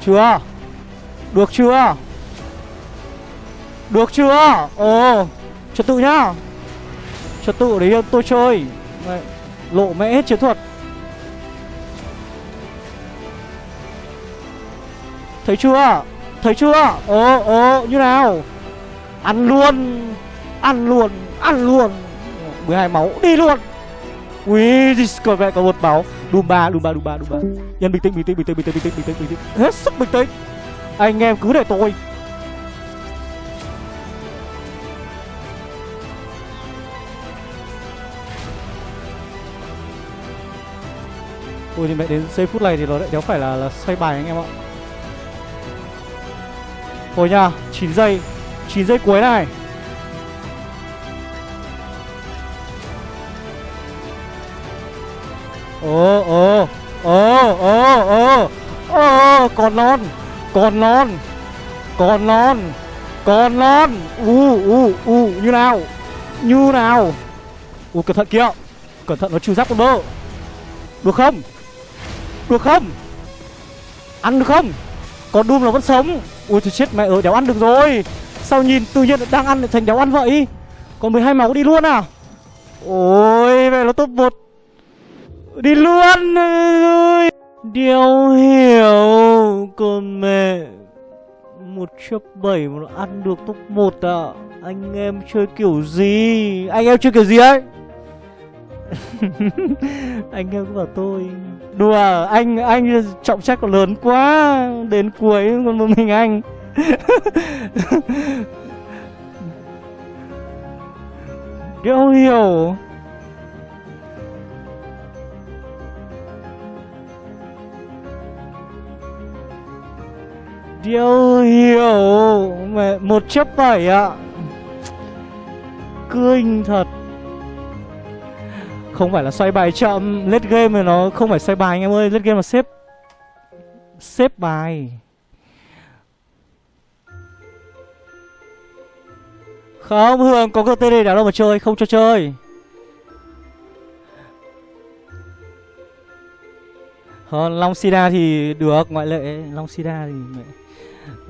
Chưa? Được chưa? Được chưa? Ồ Trật tự nhá Trật tự đấy tôi chơi Đấy. Lộ mẹ hết chiến thuật Thấy chưa? Thấy chưa? Ồ, ồ, như nào? Ăn luôn Ăn luôn, ăn luôn 12 máu, đi luôn Ui, còn mẹ có một máu Đùm ba, đùm ba, đùm ba, đùm ba. Nhân bình tĩnh, bình tĩnh, bình tĩnh, bình tĩnh, bình tĩnh, bình tĩnh, bình tĩnh Hết sức bình tĩnh Anh em cứ để tôi Ui thì mẹ đến giây phút này thì nó lại đéo phải là, là xoay bài anh em ạ. Thôi nha 9 giây 9 giây cuối này. Ồ ồ ồ ồ ồ ồ còn non còn non còn non còn non. U u u như nào như nào. U cẩn thận kia cẩn thận nó trừ giáp con bơ. Được không? Được không? Ăn được không? Còn Doom nó vẫn sống. Ui, trời chết, mẹ ơi, đéo ăn được rồi. Sao nhìn tự nhiên đang ăn lại thành đéo ăn vậy? Còn 12 máu đi luôn à? Ôi, mẹ, nó top 1 Đi luôn ơi. Đéo hiểu Còn mẹ. Một chấp bảy mà nó ăn được top 1 à? Anh em chơi kiểu gì? Anh em chơi kiểu gì ấy? Anh em bảo tôi đùa, anh anh trọng trách còn lớn quá, đến cuối còn một mình anh. Điều hiểu. Điều hiểu. Mẹ, một chấp bảy ạ. Kinh thật. Không phải là xoay bài chậm Lết game mà nó không phải xoay bài anh em ơi, Lết game là xếp Xếp bài. Không, Hương có cơ GTD đéo đâu mà chơi, Không cho chơi. Hơn Long Sida thì được, ngoại lệ. Long Sida thì mẹ,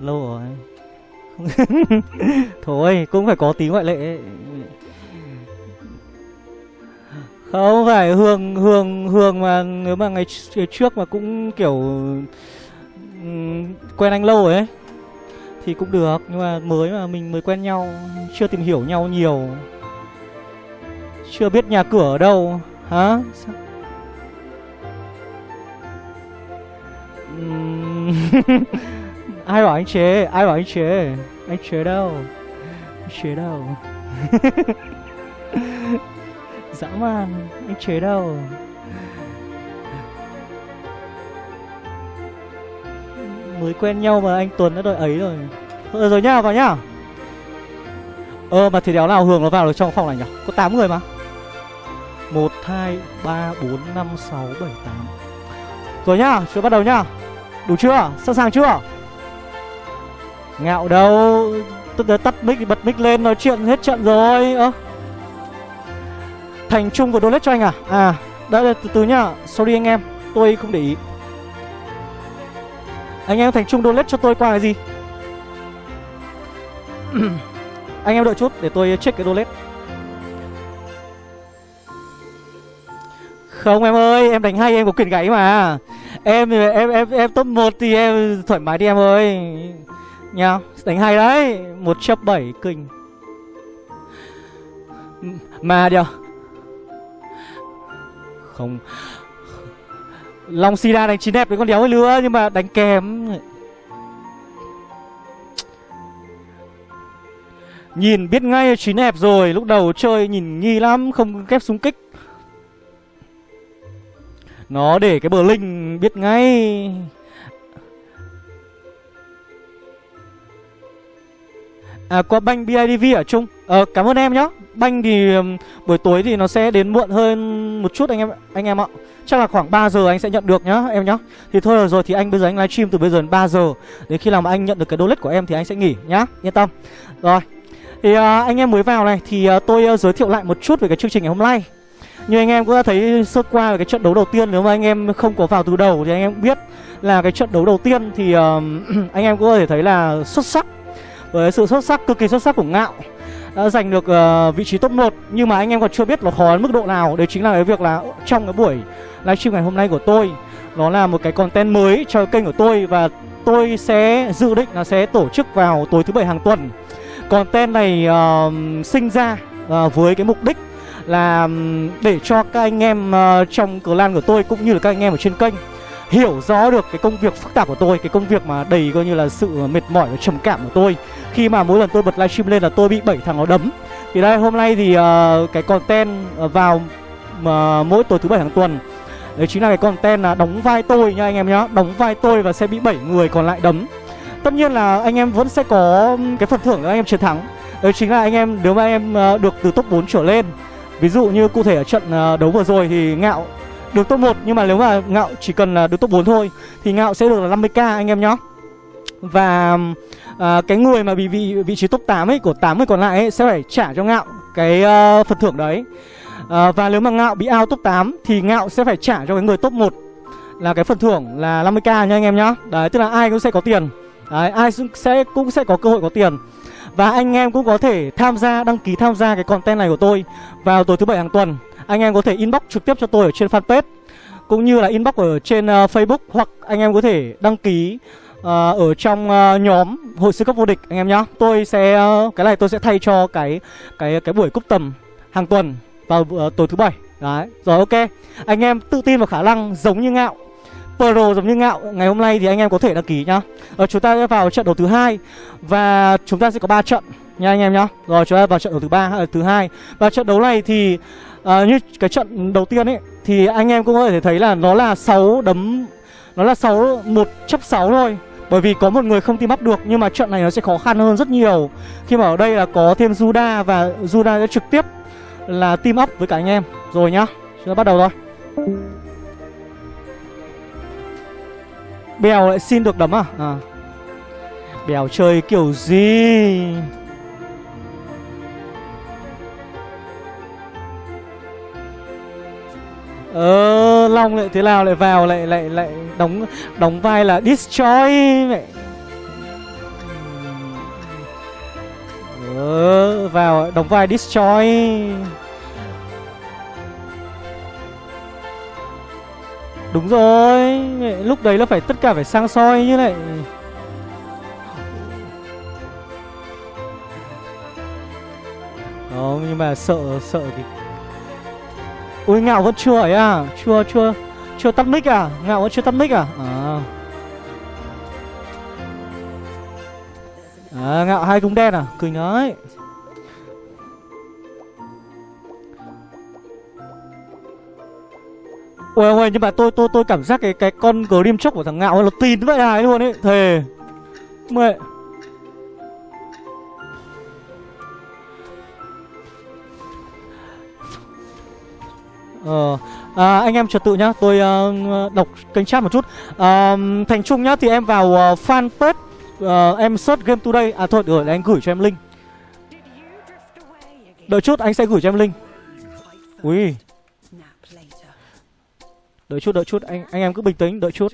lâu rồi. Thôi, cũng phải có tí ngoại lệ không phải hương hương hương mà nếu mà ngày, ngày trước mà cũng kiểu quen anh lâu ấy thì cũng được nhưng mà mới mà mình mới quen nhau chưa tìm hiểu nhau nhiều. Chưa biết nhà cửa ở đâu hả? Ai bảo anh chế? Ai bảo anh chế? Anh chế đâu? Anh chế đâu? dã man anh chế đâu? Mới quen nhau mà anh tuấn đã đợi ấy rồi. Ờ, rồi nhá vào nhá ờ mà thì đéo nào hường nó vào được trong phòng này nhỉ? Có 8 người mà. Một hai ba bốn năm sáu bảy tám. Rồi nhá chúng bắt đầu nhá đủ chưa? Sẵn sàng chưa? Ngạo đâu Tức tắt mic bật mic lên nói chuyện hết trận rồi. Ơ. Thành Trung của donate cho anh à? À Đợi từ từ nhá. Sorry anh em, Tôi không để ý. Anh em Thành Trung donate cho tôi qua cái gì? Anh em đợi chút, để tôi check cái donate Không, em ơi, Em đánh hay, em có quyền gáy mà. Em em em em top 1 thì em thoải mái đi em ơi. Nha đánh hay đấy. Một chấp bảy, kinh. Mà điều không. Long sida đánh chín đẹp với con đéo ấy lứa, nhưng mà đánh kém. Nhìn biết ngay chín đẹp rồi, lúc đầu chơi nhìn nghi lắm, không kép súng kích. Nó để cái bờ linh biết ngay. À có banh BIDV ở chung. Ờ cảm ơn em nhá. Banh thì um, buổi tối thì nó sẽ đến muộn hơn một chút anh em anh em ạ. Chắc là khoảng 3 giờ anh sẽ nhận được nhá em nhá. Thì thôi rồi thì anh bây giờ anh livestream từ bây giờ đến 3 giờ. Đến khi nào mà anh nhận được cái donate của em thì anh sẽ nghỉ nhá. Yên tâm. Rồi. Thì uh, anh em mới vào này thì uh, tôi uh, giới thiệu lại một chút về cái chương trình ngày hôm nay. Như anh em cũng đã thấy sơ qua về cái trận đấu đầu tiên Nếu mà anh em không có vào từ đầu thì anh em biết là cái trận đấu đầu tiên thì uh, anh em cũng có thể thấy là xuất sắc với sự xuất sắc cực kỳ xuất sắc của ngạo đã giành được uh, vị trí top 1 nhưng mà anh em còn chưa biết nó khó đến mức độ nào. Đấy chính là cái việc là trong cái buổi livestream ngày hôm nay của tôi nó là một cái content mới cho kênh của tôi. Và tôi sẽ dự định là sẽ tổ chức vào tối thứ bảy hàng tuần. Content này uh, sinh ra uh, với cái mục đích là để cho các anh em uh, trong clan của tôi cũng như là các anh em ở trên kênh hiểu rõ được cái công việc phức tạp của tôi cái công việc mà đầy coi như là sự mệt mỏi và trầm cảm của tôi. Khi mà mỗi lần tôi bật livestream lên là tôi bị bảy thằng nó đấm. Thì đây hôm nay thì uh, cái content ờ, vào uh, mỗi tối thứ bảy hàng tuần. Đấy chính là cái content là đóng vai tôi nha anh em nhá. Đóng vai tôi và sẽ bị bảy người còn lại đấm. Tất nhiên là anh em vẫn sẽ có cái phần thưởng cho anh em chiến thắng. Đấy chính là anh em nếu mà em uh, được từ top 4 trở lên ví dụ như cụ thể ở trận uh, đấu vừa rồi thì ngạo được top 1 nhưng mà nếu mà ngạo chỉ cần là được top 4 thôi thì ngạo sẽ được là 50k anh em nhá. Và à, cái người mà bị vị vị trí top 8 ấy của 8 người còn lại ấy sẽ phải trả cho ngạo cái uh, phần thưởng đấy. À, và nếu mà ngạo bị out top 8 thì ngạo sẽ phải trả cho cái người top 1 là cái phần thưởng là 50k nha anh em nhá. Đấy tức là ai cũng sẽ có tiền. Đấy ai sẽ cũng sẽ có cơ hội có tiền. Và anh em cũng có thể tham gia đăng ký tham gia cái content này của tôi vào tối thứ bảy hàng tuần anh em có thể inbox trực tiếp cho tôi ở trên fanpage cũng như là inbox ở trên uh, Facebook hoặc anh em có thể đăng ký uh, ở trong uh, nhóm hội sư cấp vô địch anh em nhá. Tôi sẽ uh, cái này tôi sẽ thay cho cái cái cái buổi cúp tầm hàng tuần vào uh, tối thứ bảy. Đấy, rồi ok. Anh em tự tin vào khả năng giống như ngạo Pro giống như ngạo Ngày hôm nay thì anh em có thể đăng ký nhá. Ờ, Chúng ta sẽ vào trận đấu thứ hai Và chúng ta sẽ có 3 trận nha anh em nhá. Rồi chúng ta vào trận đấu thứ ba à, thứ hai. Và trận đấu này thì à, Như cái trận đầu tiên ấy Thì anh em cũng có thể thấy là nó là 6 đấm Nó là 6 1 chấp 6 thôi. Bởi vì có một người không team up được Nhưng mà trận này nó sẽ khó khăn hơn rất nhiều. Khi mà ở đây là có thêm Juda Và Juda sẽ trực tiếp là team up với cả anh em. Rồi nhá Chúng ta bắt đầu thôi. Bèo lại xin được đấm à? à. Bèo chơi kiểu gì? Ờ, Long lại thế nào lại vào lại lại lại đóng đóng vai là destroy mẹ Ờ, vào đóng vai destroy. Đúng rồi, lúc đấy là phải tất cả phải sang soi như này. Đó, nhưng mà sợ sợ cái Ui, ngạo vẫn chưa ấy à? Chưa chưa Chưa tắt mic à? Ngạo vẫn chưa tắt mic à? À. À ngạo hai cung đen à? Kinh ấy Ôi ôi nhưng mà tôi tôi tôi cảm giác cái cái con Grim chốc của thằng ngạo nó tin vậy này luôn ấy. Thề. Mẹ. Ờ, à, anh em trật tự nhá, tôi uh, đọc kênh chat một chút. Uh, Thành Trung nhá, thì em vào uh, fanpage, uh, em search game today. À thôi, được rồi, anh gửi cho em link. Đợi chút, anh sẽ gửi cho em link. Ui. Đợi chút, đợi chút, anh anh em cứ bình tĩnh, đợi chút.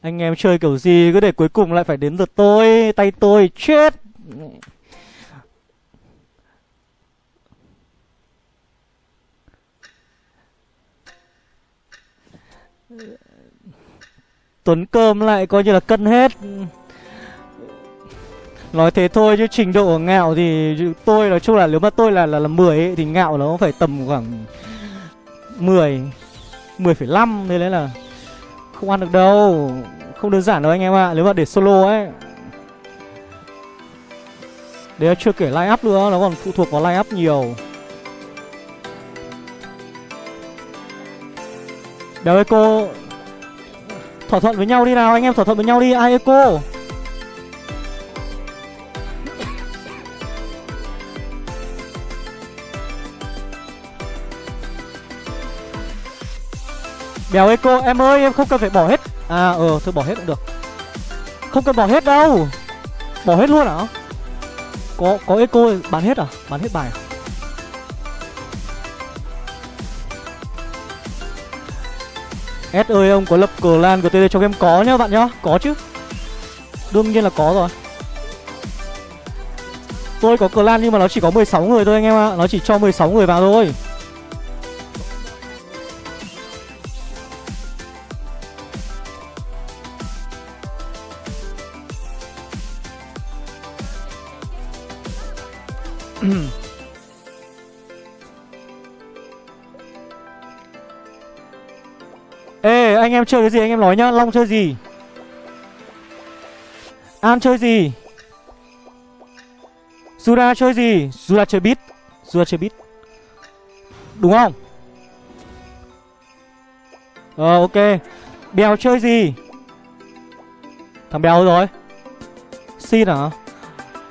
anh em chơi kiểu gì cứ để cuối cùng lại phải đến lượt tôi, tay tôi chết. Tuấn cơm lại coi như là cân hết. Nói thế thôi chứ trình độ ngạo thì tôi nói chung là nếu mà tôi là là, là 10 ấy, thì ngạo nó phải tầm khoảng 10 10,5 đấy là không ăn được đâu. Không đơn giản đâu anh em ạ à. Nếu mà để solo ấy. Đấy chưa kể line up nữa Nó còn phụ thuộc vào line up nhiều. Đéo Eco Thỏa thuận với nhau đi nào, Anh em thỏa thuận với nhau đi. Ai Eco Đéo Eco Em ơi, em không cần phải bỏ hết. À ờ thôi bỏ hết cũng được. Không cần bỏ hết đâu. Bỏ hết luôn hả? Có có Eco bán hết à? Bán hết bài à? S ơi, ông có lập clan của TD cho game có nhá bạn nhá. Có chứ. Đương nhiên là có rồi. Tôi có clan nhưng mà nó chỉ có 16 người thôi anh em ạ. Nó chỉ cho 16 người vào thôi. Em chơi cái gì anh em nói nhá Long chơi gì? An chơi gì? Zura chơi gì? Zura chơi beat Zura chơi beat. Đúng không? Ờ ok. Bèo chơi gì? Thằng Bèo rồi. Xin hả?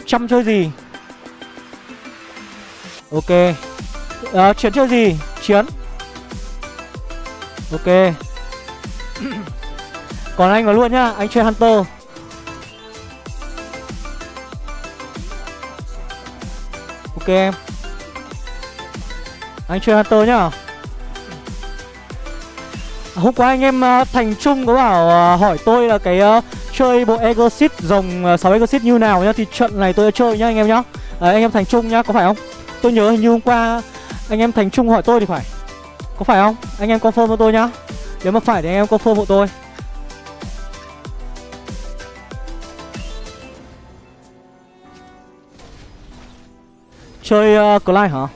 Trăm chơi gì? Ok. Ờ, Chiến chơi gì? Chiến. Ok còn anh vào luôn nhá Anh chơi Hunter. Ok em. Anh chơi Hunter nhá. À, hôm qua anh em uh, Thành Trung có bảo uh, hỏi tôi là cái uh, chơi bộ Exit dòng uh, 6 Exit như nào nhá Thì trận này tôi đã chơi nhá anh em nhá. À, Anh em Thành Trung nhá, có phải không? Tôi nhớ hình như hôm qua anh em Thành Trung hỏi tôi thì phải. Có phải không? Anh em confirm cho tôi nhá. Nếu mà phải thì anh em confirm hộ tôi. Chơi uh, Clyde hả?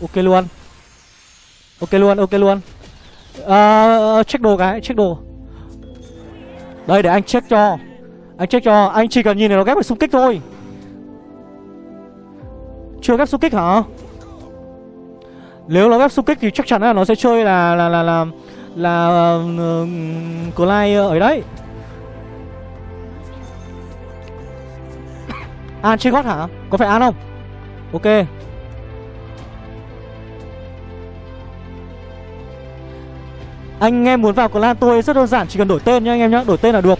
Ok luôn. Ok luôn, ok luôn. Uh, Check đồ cái, check đồ. Đây để anh check cho. Anh check cho, anh chỉ cần nhìn này nó ghép được xung kích thôi. Chưa ghép xung kích hả? Nếu nó ghép xung kích thì chắc chắn là nó sẽ chơi là là là là là uh, Clyde ở đấy. À, An chơi gót hả? Có phải An không? Ok Anh em muốn vào clan tôi rất đơn giản, Chỉ cần đổi tên nha anh em nhá, Đổi tên là được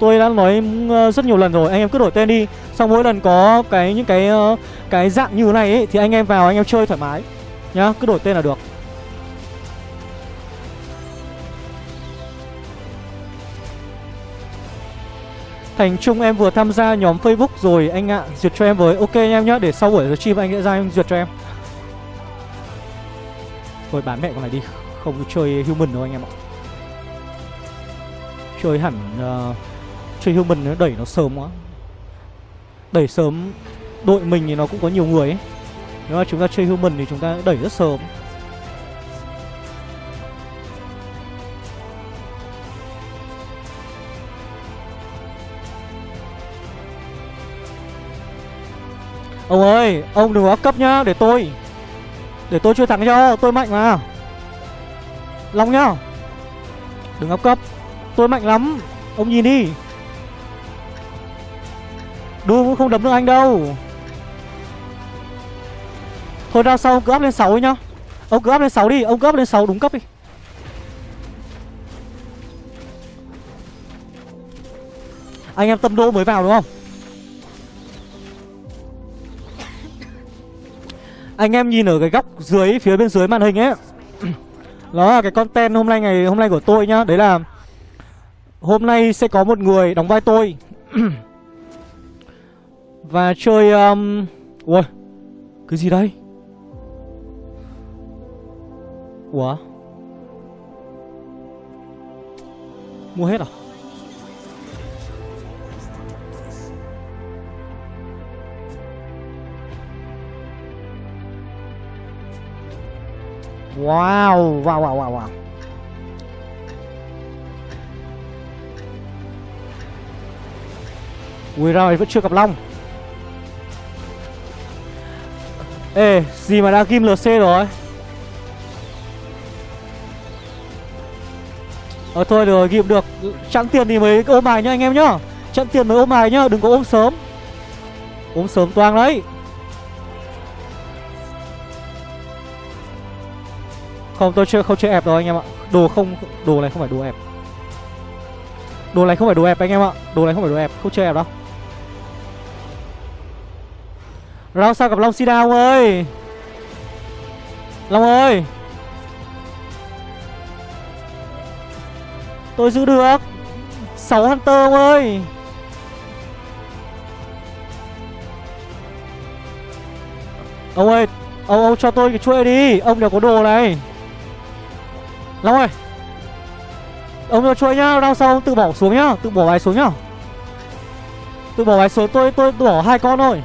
Tôi đã nói ừ, rất nhiều lần rồi, Anh em cứ đổi tên đi Sau mỗi lần có cái, những cái ờ, cái dạng như thế này ấy, Thì anh em vào, anh em chơi thoải mái Nhá, Cứ đổi tên là được Thành Trung em vừa tham gia nhóm Facebook rồi anh ạ. Duyệt cho em với. Ok anh em nhá Để sau buổi stream anh sẽ ra em duyệt cho em. Thôi bán mẹ con này đi. Không chơi human đâu anh em ạ. Chơi hẳn uh, Chơi human nó đẩy nó sớm quá. Đẩy sớm Đội mình thì nó cũng có nhiều người ấy. Nếu mà chúng ta chơi human thì chúng ta đẩy rất sớm. Ông ơi, ông đừng có cấp nhá, để tôi. Để tôi chơi thắng cho, tôi mạnh mà. Long nhá. Đừng áp cấp. Tôi mạnh lắm. Ông nhìn đi. Đu cũng không đấm được anh đâu. Thôi ra sau ông cứ áp lên 6 nhá. Ông cứ áp lên 6 đi Ông cứ áp lên 6 đúng cấp đi. Anh em tâm đô mới vào đúng không? Anh em nhìn ở cái góc dưới, phía bên dưới màn hình ấy. Đó là cái content hôm nay ngày, hôm nay của tôi nhá. Đấy là, Hôm nay sẽ có một người đóng vai tôi. Và chơi um... Ui, Cái gì đây? Ủa? Mua hết à? Wow, wow, wow, wow, wow. Ui rồi, vẫn chưa gặp Long. Ê, gì mà đang kim LC rồi? Ờ thôi được ghim được. Chẵn tiền thì mới ôm bài nhá anh em nhá. Chẵn tiền mới ôm bài nhá, đừng có ôm sớm. Ôm sớm toang đấy. Không, tôi chưa, không chơi ép đâu anh em ạ. Đồ không, Đồ này không phải đồ ép Đồ này không phải đồ ép anh em ạ. Đồ này không phải đồ ép Không chơi ép đâu. Round sao gặp Long Sida ông ơi. Long ơi. Tôi giữ được. 6 Hunter ông ơi. Ông ơi, Ông ông cho tôi cái chuỗi đi. Ông đều có đồ này. Long ơi. Ông cho chuỗi nhá Đau sau ông tự bỏ xuống nhá Tự bỏ bài xuống nhá. Tự bỏ bài xuống tôi tôi, tôi bỏ hai con thôi.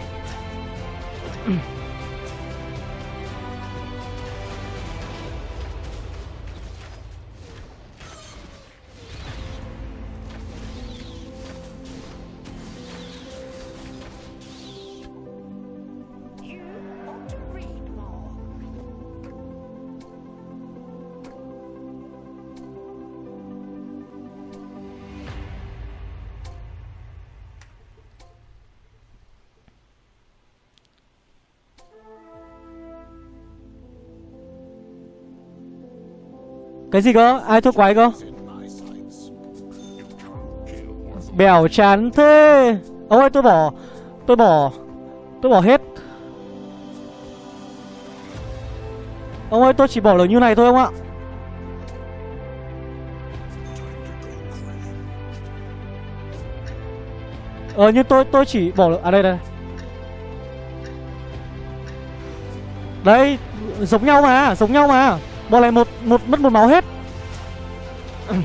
Cái gì cơ? Ai thua quái cơ? Bèo chán thế. Ông ơi, tôi bỏ Tôi bỏ Tôi bỏ hết. Ông ơi, tôi chỉ bỏ được như này thôi ông ạ. Ờ như tôi tôi chỉ bỏ được À đây đây. Đây, Giống nhau mà, Giống nhau mà. Bọn này một một mất một máu hết.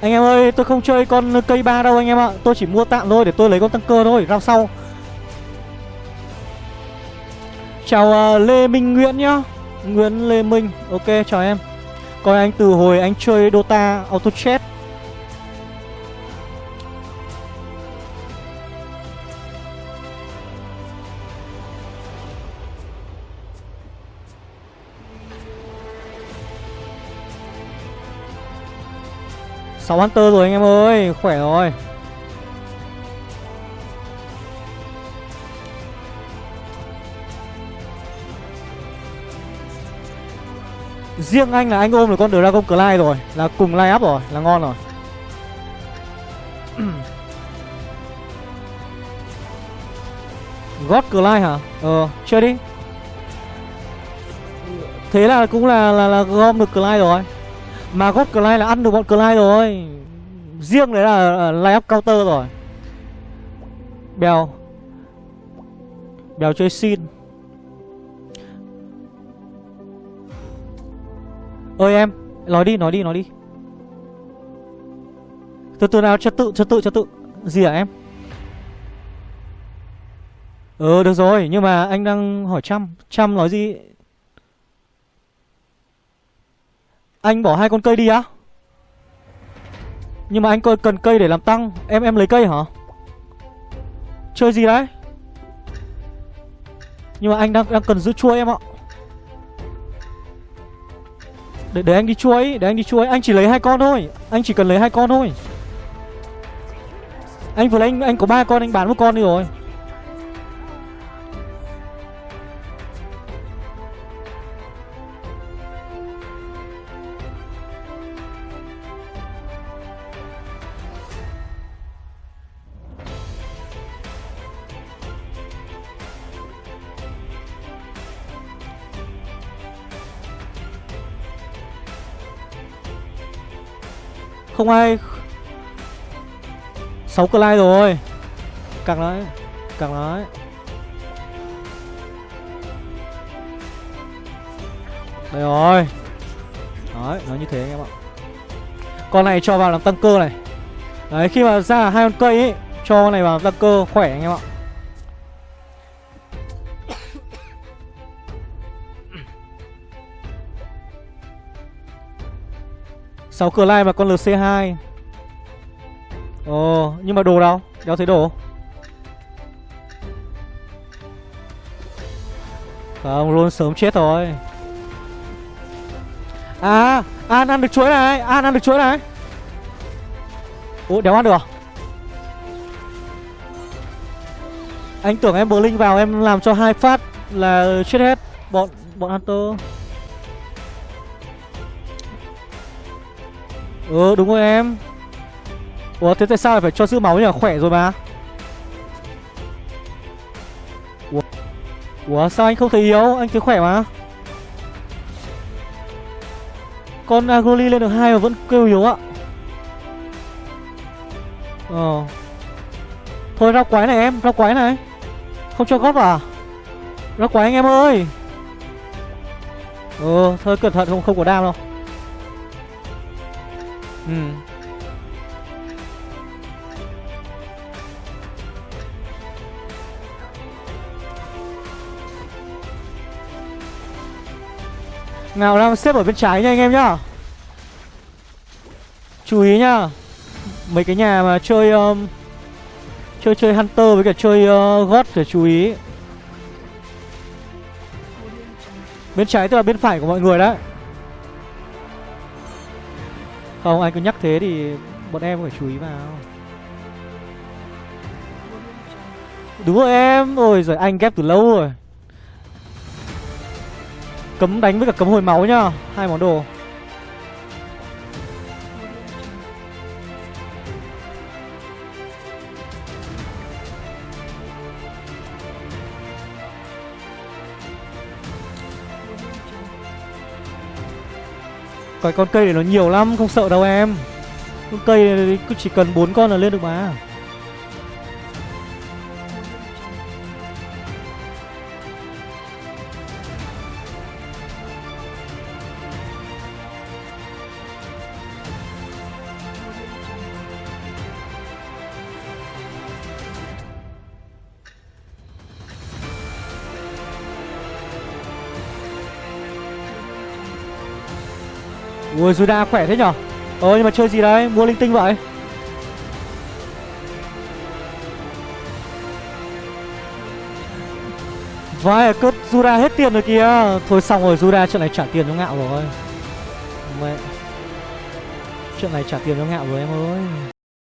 Anh em ơi tôi không chơi con cây ba đâu anh em ạ. Tôi chỉ mua tạm thôi để tôi lấy con tăng cơ thôi rau sau. Chào uh, Lê Minh Nguyễn nhá. Nguyễn Lê Minh Ok chào em. Coi anh từ hồi anh chơi Dota Auto Chat sáu Hunter rồi anh em ơi Khỏe rồi. Riêng anh là anh ôm được con Dragon Clyde rồi Là cùng line up rồi Là ngon rồi. God Clyde hả? Ờ chơi đi. Thế là cũng là là, là gom được Clyde rồi. Mà God Clyde là ăn được bọn Clyde rồi. Riêng đấy là lay up counter rồi. Bèo. Bèo chơi xin. Ơi em, nói đi nói đi nói đi. Từ từ nào, trật tự trật tự trật tự. Gì hả em? Ờ được rồi, nhưng mà anh đang hỏi trăm trăm nói gì? Anh bỏ hai con cây đi á. Nhưng mà anh cần cây để làm tăng. Em em lấy cây hả? Chơi gì đấy? Nhưng mà anh đang đang cần giữ chuối em ạ. Để, để anh đi chuối Để anh đi chuối Anh chỉ lấy hai con thôi. Anh chỉ cần lấy hai con thôi. Anh vừa lấy anh, anh có ba con Anh bán một con đi rồi. Không ai sáu cờ lai rồi. Càng đấy Càng đấy Đây rồi. Đấy, nó như thế anh em ạ. Con này cho vào làm tăng cơ này. Đấy, khi mà ra hai con cây ấy Cho con này vào tăng cơ khỏe anh em ạ. 6 cửa lai mà con LC2 Ồ, nhưng mà đồ đâu Đéo thấy đồ? Không, luôn sớm chết rồi. À An ăn được chuối này, An ăn được chuối này. Ủa, đéo ăn được à? Anh tưởng em bờ linh vào em làm cho hai phát là chết hết. Bọn bọn Hunter. Ừ đúng rồi em. Ủa thế tại sao phải cho giữ máu nhỉ Khỏe rồi mà? Ủa, Ủa sao anh không thấy yếu? Anh thấy khỏe mà. Con Agroli lên được hai mà vẫn kêu yếu ạ. Ờ. Thôi rau quái này em Rau quái này. Không cho góp à? Rau quái anh em ơi. Ừ thôi cẩn thận không không có đam đâu. Ừ. Nào đang xếp ở bên trái nha anh em nhá. Chú ý nhá. Mấy cái nhà mà chơi um, Chơi chơi Hunter với cả chơi uh, God phải chú ý. Bên trái tức là bên phải của mọi người đấy không, anh cứ nhắc thế thì bọn em phải chú ý vào. Đúng rồi em. Ôi rồi anh ghép từ lâu rồi. Cấm đánh với cả cấm hồi máu nhá. Hai món đồ. Cái con cây này nó nhiều lắm, Không sợ đâu em. Con cây này cứ chỉ cần bốn con là lên được mà. Ui Juda khỏe thế nhở? Ờ nhưng mà chơi gì đấy? Mua linh tinh vậy? Vãi cất Zuda hết tiền rồi kìa. Thôi xong rồi Zuda chuyện này trả tiền cho ngạo rồi. Mẹ. Chuyện này trả tiền cho ngạo rồi, em ơi.